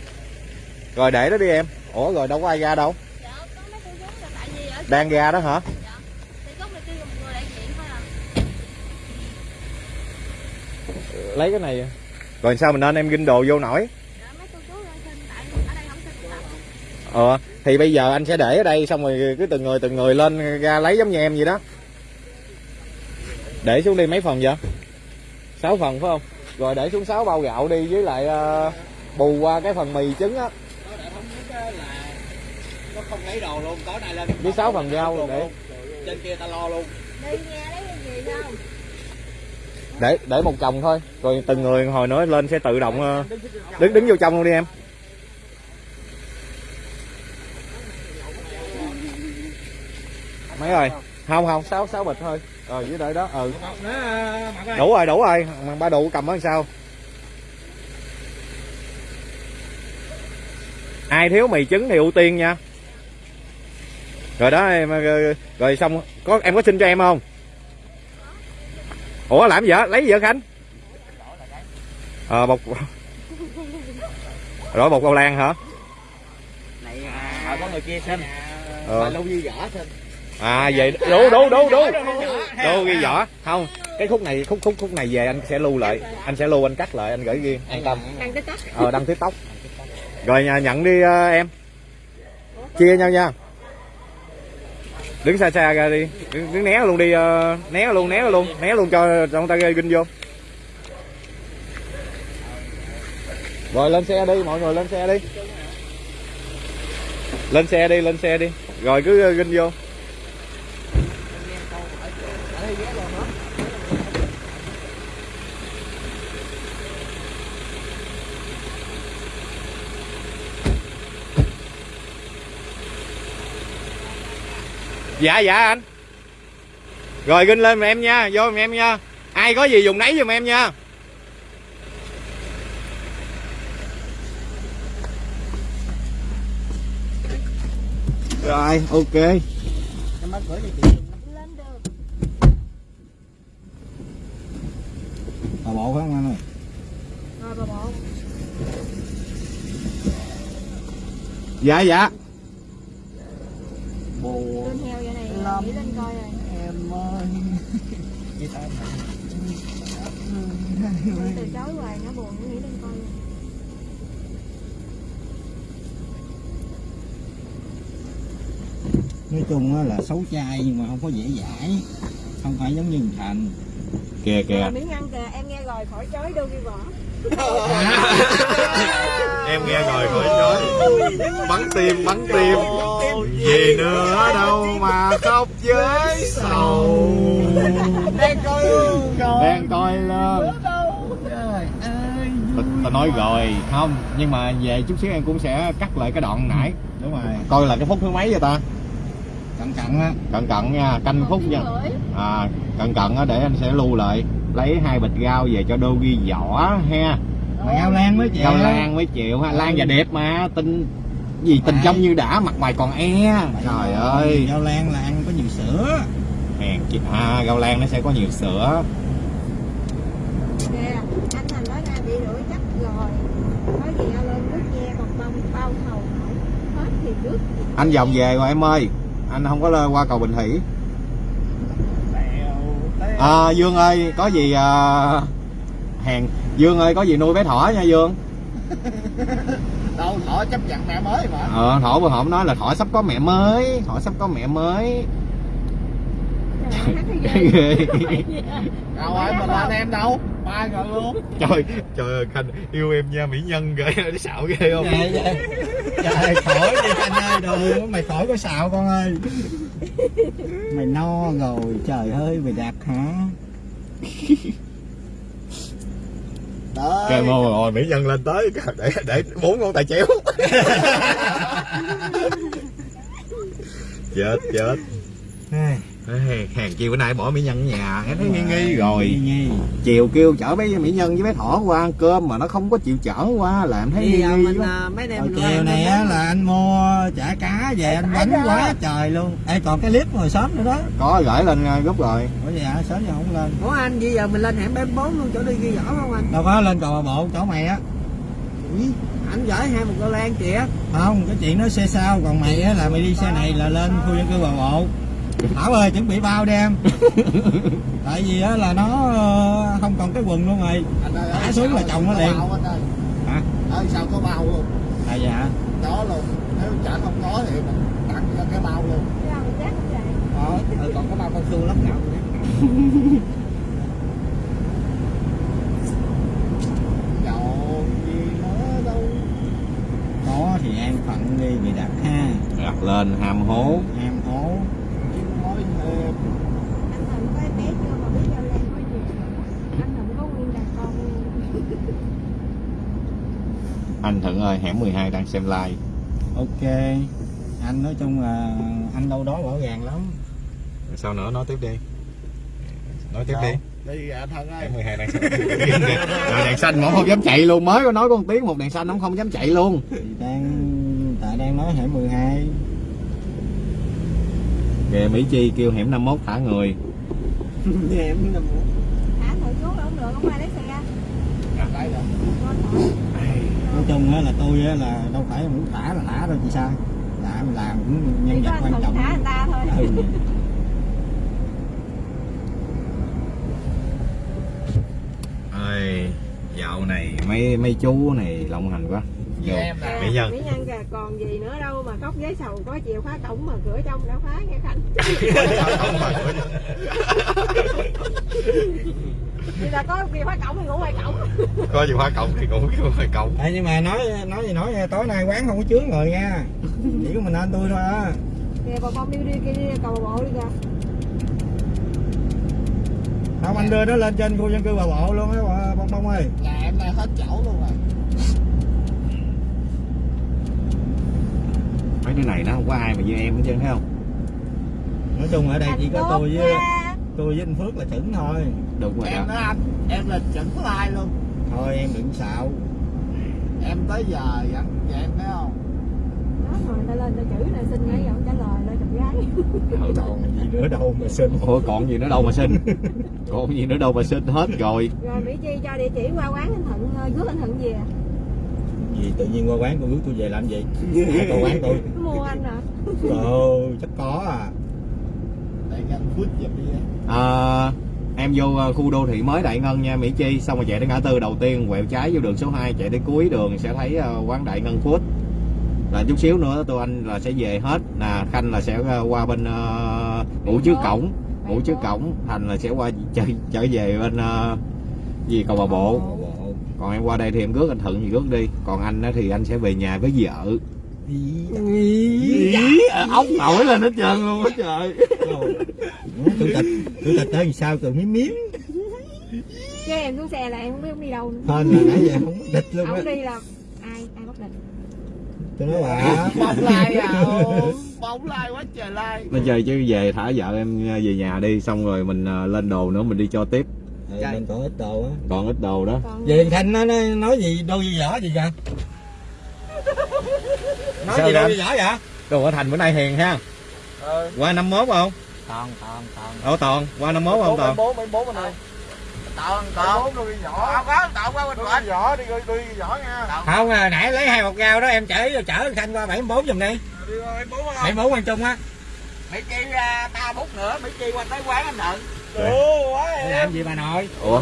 Rồi để đó đi em. Ủa rồi đâu có ai ra đâu. Dạ có mấy cô chú là tại vì ở đang ra đó hả? Thì gốc này kêu một người đại diện thôi à. Lấy cái này rồi sao mình nên em ginh đồ vô nổi? Dạ mấy cô chú lên xin tại ở đây không xin tập ờ thì bây giờ anh sẽ để ở đây xong rồi cứ từng người từng người lên ra lấy giống như em vậy đó để xuống đi mấy phần vậy? Sáu phần phải không? Rồi để xuống sáu bao gạo đi với lại uh, bù qua cái phần mì trứng á. Nó không lấy đồ luôn tối nay lên với sáu phần rau để trên kia ta lo luôn đi nghe lấy cái gì không để để một chồng thôi. Rồi từng người hồi nữa lên sẽ tự động ờ, đứng đứng vô trong luôn đi em. Mấy rồi không không sáu sáu bịch thôi rồi dưới đợi đó ừ. Đủ rồi đủ rồi. Ba đủ cầm ở sao? Ai thiếu mì trứng thì ưu tiên nha. Rồi đó em rồi, rồi xong có em có xin cho em không? Ủa làm gì vậy? Lấy gì vậy khánh? Ờ bột [laughs] rồi bột cầu lan hả? Này à, có người kia xin. Ờ. mà lâu như vỏ xin à vậy đủ đủ đủ đủ đủ ghi vỏ không cái khúc này khúc khúc khúc này về anh sẽ lưu lại. Anh sẽ lưu anh cắt lại anh gửi riêng an tâm. Tóc ờ đăng tiktok. Rồi nhà nhận đi ờ, em. Chia nhau nha. Đứng xa xa ra đi. Đứng, đứng né luôn đi ờ, né luôn né luôn né luôn cho người ta ginh vô. Rồi lên xe đi mọi người lên xe đi. Lên xe đi lên xe đi. Rồi cứ ờ, ginh vô dạ dạ anh. Rồi ginh lên giùm em nha vô giùm em nha. Ai có gì dùng nấy giùm em nha. Rồi ok. Em bắt gửi cho chị lên được bà bộ phải không anh ơi? Rồi bà bộ. Dạ dạ bồ lên heo vậy này Lắm. nghĩ lên coi rồi em ơi Vậy ta Tôi từ chối hoài nó buồn nó nghĩ coi rồi nói chung á là xấu trai nhưng mà không có dễ dãi không phải giống như thành kìa kìa. Miếng ăn kìa em nghe rồi khỏi chối đâu ghi [laughs] vỏ [laughs] em nghe rồi khỏi chối bắn tim bắn tim. Gì nữa đâu mà khóc với sầu. Đang coi luôn. Đang coi lên. Ta, ta nói rồi không nhưng mà về chút xíu em cũng sẽ cắt lại cái đoạn nãy. Đúng rồi. Coi là cái phút thứ mấy vậy ta? Cẩn cẩn á. Cẩn cẩn nha canh phút nha. à cẩn cẩn á để anh sẽ lưu lại. Lấy hai bịch rau về cho đô ghi vỏ ha mà gao lan mới chịu. Rau lan mới chịu ha lan và đẹp mà tinh gì tình trong như đã mặt mày còn e. Trời ơi. Gao lan là ăn có nhiều sữa. Hèn chị à rau lan nó sẽ có nhiều sữa. Anh Thành nói ra bị đuổi chắc rồi. Nói gì ao lên nước nghe còn bông bao thầu nổi Hết thì nước anh vòng về rồi em ơi. Anh không có lên qua cầu bình thủy. À, dương ơi có gì à, hèn. Dương ơi có gì nuôi bé thỏ nha dương? [laughs] Đâu thỏ chấp nhận mẹ mới mà. Ờ thỏ vừa hổm nói là thỏ sắp có mẹ mới thỏ sắp có mẹ mới. [laughs] Ghê. Đâu ai mình là anh em đâu ba rồi luôn. Trời trời ơi khanh yêu em nha mỹ nhân ghê nó xạo ghê không? Dạ, dạ. trời khỏi đi anh ơi đồ mày khỏi có xạo con ơi. [laughs] Mày no rồi trời ơi mày đạt hả Đấy. Kêu mô rồi mỹ nhân lên tới. [laughs] Để để bốn ngón tay chéo. [laughs] Chết chết hàng chi bữa nay bỏ mỹ nhân ở nhà em thấy nghi nghi rồi. nghi nghi. Chiều kêu chở bé mỹ nhân với bé thỏ qua ăn cơm mà nó không có chịu chở qua là em thấy nghi giờ nghi mình quá. à, mấy đêm mình chiều này á là anh mua chả cá về anh bánh quá trời luôn. Ê còn cái clip hồi sớm nữa đó. Có gửi lên uh, group rồi. Ủa vậy hả? Sớm giờ không lên. Ủa anh bây giờ mình lên hẻm B4 luôn chỗ đi ghi vỏ không anh? Đâu có lên cầu bà bộ chỗ mày á. Anh gửi hai một cô lan kìa. Không cái chuyện nó xe sau còn mày á là mày đi xe này là lên khu dân cư bà bộ Thảo ơi chuẩn bị bao đi em [laughs] Tại vì á là nó ờ, không còn cái quần luôn rồi. Anh ơi Thả xuống là chồng nó có liền. ơi Hả? ở sau có bao luôn? À dạ đó luôn. Nếu chả không có thì mình tặng cho cái bao luôn. Ờ, ừ, còn có bao [laughs] gì nữa đâu. Có thì em phận đi bị đặt ha. Đặt lên hàm hố. Em hố nhưng nói thêm Anh Thành có em bé chưa mà biết giao lan có gì Anh Thành có nguyên đàn con luôn anh thuận ơi hẻm 12 đang xem live. Ok. Anh nói chung là anh đâu đó rõ ràng lắm. Sao nữa? Nói tiếp đi. Nói tiếp Sao? đi. Đi à thân ơi. Hẻm 12 đang xem rồi đèn xanh mà ông không dám chạy luôn. Mới có nói con tiếng một đèn xanh ông không dám chạy luôn. Thì đang tại đang nói hẻm 12 kìa Mỹ Chi kêu hẻm 51 thả người. Em nằm thả thử xuống không được không ai lấy xe thật. nói chung á là tôi á là đâu phải muốn thả là thả đâu chị sai đã mình làm cũng nhân vật quan trọng thả anh ta thôi. Ừ. ơi dạo này mấy mấy chú này lộng hành quá. Em nè Mỹ Nhân. Mỹ Nhân kìa còn gì nữa đâu mà cốc giấy sầu có chìa khóa cổng mà cửa trong đã khóa nghe Khanh [laughs] Thì là có chìa khóa cổng thì ngủ ngoài cổng. [laughs] Có gì khóa cổng thì có khóa cổng. Ê, nhưng mà nói nói gì nói nha, tối nay quán không có chướng rồi nha. Chỉ có mình anh tôi thôi á Kìa bà Phong đi đi kia đi cầu Bà bộ đi kìa. Không anh đưa nó lên trên khu dân cư bà bộ luôn á bà bông bông ơi. Nhà em nay hết chỗ luôn rồi. Mấy đứa này nó không có ai mà như em hết trơn thấy không? Nói chung ở đây chỉ có tôi với. Tôi với anh Phước là chuẩn thôi. Đúng rồi em đó. anh em là chuẩn like luôn. Thôi em đừng xạo. Em tới giờ vẫn vậy em thấy không? Đó rồi ta lên ta chữ này xin nãy giờ không trả lời lên chụp gái. Còn gì nữa đâu mà xin. Ủa còn gì nữa đâu mà xin. [laughs] Còn gì nữa đâu mà xin hết rồi. Rồi Mỹ Chi cho địa chỉ qua quán anh Thuận ờ, rước anh Thuận về gì tự nhiên qua quán tôi rước tôi về làm gì? Ai qua quán tôi. Mua anh à ồ chắc có à anh phút giùm đi em à, Em vô ờ, khu đô thị mới Đại Ngân nha Mỹ Chi. Xong rồi chạy đến ngã tư đầu tiên Quẹo trái vô đường số 2 Chạy đến cuối đường sẽ thấy ờ, quán Đại Ngân Food. Là chút xíu nữa tụi anh là sẽ về hết. Nè Khanh là sẽ ờ, qua bên ờ, ngủ trước cổng Ngủ trước cổng. Thành là sẽ qua trở, trở về bên ờ, gì cầu bà bộ. Còn em qua đây thì em rước anh Thuận thì rước đi. Còn anh á thì anh sẽ về nhà với vợ ốc nổi lên hết trơn luôn á trời. Chủ tịch chủ tịch tới làm sao từ miếng miếng? Chứ em xuống xe là em không biết ông đi đâu nữa. Hên là nãy giờ không có địch luôn á. Ông đi là ai ai bắt định tôi nói bà. Bóng like à bóng like quá trời like Nó chơi chứ về thả vợ em về nhà đi Xong rồi mình à, lên đồ nữa mình đi cho tiếp. Ừ, mình còn ít đồ á. Còn ít đồ đó. Còn về thanh nó nói, nói gì đôi gì vỏ gì vậy nói Sao gì gì vỏ vậy? Đồ ở thành bữa nay hiền ha. Ừ. Qua 51 không? còn còn còn Ồ Toàn, qua 51 không Toàn? bốn mấy bốn bên đây tọn tọn đôi nhỏ. Không có tọn qua bên bên nhỏ đi đi đi nhỏ nha. Không à, nãy lấy hai một gao đó em chở chở khanh qua 74 giùm đi. Đi qua bốn không? 74 quan trung á. Mỹ Chi ra ba phút nữa Mỹ Chi qua tới quán anh Thuận Ủa quá làm gì bà nội? Ủa?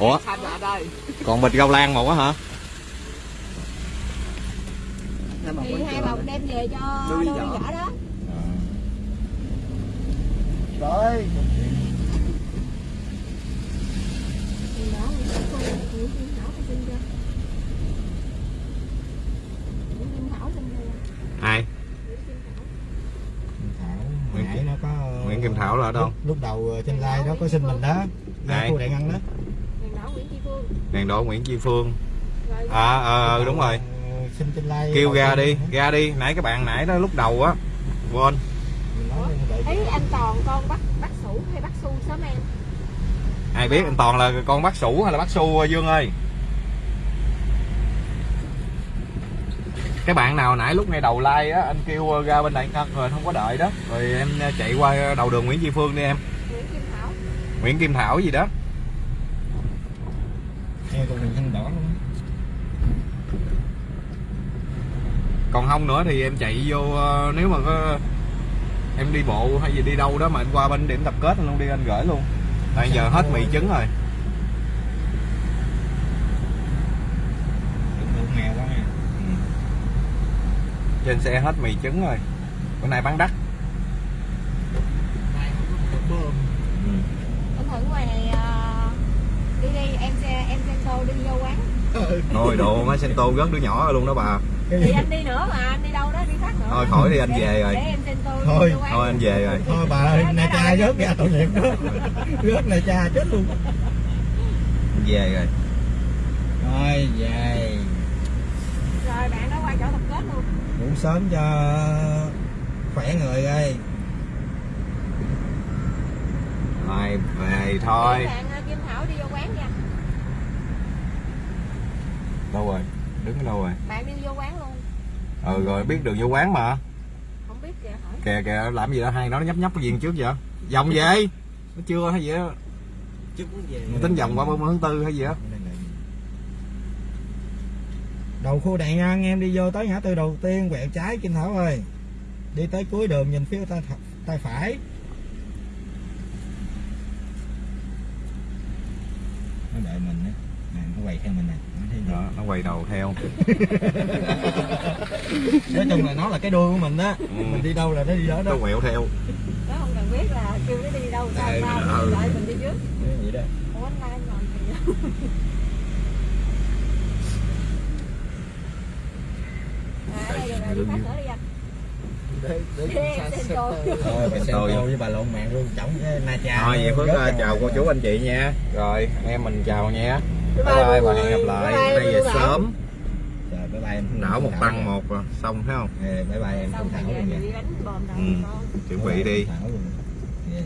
Ủa? xanh đây. Còn bịch rau lan một á hả? Thì hai bọc đem về cho Đôi vỏ. đó. Rồi thì đó Nguyễn Kim Phương Nguyễn Kim Thảo có xin chưa Nguyễn Kim Thảo. Xin chưa Ai? Nguyễn Kim Thảo. Nó có Nguyễn Kim Thảo là ở đâu? lúc, lúc đầu ờ, trên live đó có xin mình đó. Ai? khu đại ngân đó. Đèn đỏ Nguyễn Kim Phương. Đèn đỏ Nguyễn Chi Phương. Rồi. À, ờ, đúng rồi xin trên live Kêu ra đi, đó. ra đi. Nãy các bạn nãy đó lúc đầu á Quên. Mình nói đợi ấy anh Toàn con bắt bắt sủ hay bắt su sớm em? Ai biết anh Toàn là con bác sủ hay là bác su Dương ơi? Cái bạn nào nãy lúc ngay đầu like á anh kêu ra bên đại ngân rồi không có đợi đó. Rồi em chạy qua đầu đường Nguyễn Chi Phương đi em. Nguyễn Kim Thảo. Nguyễn Kim Thảo gì đó còn không nữa thì em chạy vô ờ, nếu mà có em đi bộ hay gì đi đâu đó mà anh qua bên điểm tập kết anh luôn đi anh gửi luôn. Tại giờ hết mì trứng rồi. Nha. Trên xe hết mì trứng rồi. Bữa nay bán đắt. Anh Thuận ngoài này ờ, đi đi em xe em xe tô đi vô quán. Thôi đồ má sen tô rớt đứa nhỏ rồi luôn đó bà thì anh đi nữa mà anh đi đâu đó đi khác nữa. Thôi khỏi đi, anh về rồi. để em Thôi, thôi anh về rồi. Thôi bà ơi này cha rớt ra tội nghiệp đó. Rớt này cha chết luôn. Về rồi. Rồi về. Rồi bạn đó qua chỗ tập kết luôn. Ngủ sớm cho khỏe người ơi. Rồi về thôi. Bạn ờ, Kim Thảo đi vô quán nha. Đâu rồi đứng ở đâu rồi? Bạn đi vô quán luôn. Ừ rồi biết đường vô quán mà. Không biết kìa hỏi kìa kìa làm gì đó hai nó nhấp nhấp cái gì trước vậy? Vòng về. Nó chưa hay gì đó chứ muốn về. Mình tính vòng qua 30 tháng tư hay gì đó đầu khu đèn nha anh em đi vô tới ngã tư đầu tiên quẹo trái Kim Thảo ơi. Đi tới cuối đường nhìn phía tay, tay phải. Nó đợi mình á. Nè nó quay theo mình nè đó nó quay đầu theo. [laughs] Nói chung là nó là cái đuôi của mình á. Ừ. mình đi đâu là nó đi đó nó đó quẹo theo. Nó không cần biết là kêu nó đi đâu sao Ừ, sao ừ. mình đợi mình đi trước. Vậy đó không anh lai để để Tôi với bà lộn mạng luôn chổng cái na cha thôi vậy phước chào cô chú anh chị nha. Rồi em mình chào nha bye bye và mọi hẹn gặp lại Bye bye, bữa nay về bye bye. sớm Trời, bye bye em nở một tăng một rồi xong thấy không Ê, bye bye em Phương rồi Thảo luôn nha Ừ. chuẩn bị đi Thảo luôn. Yeah.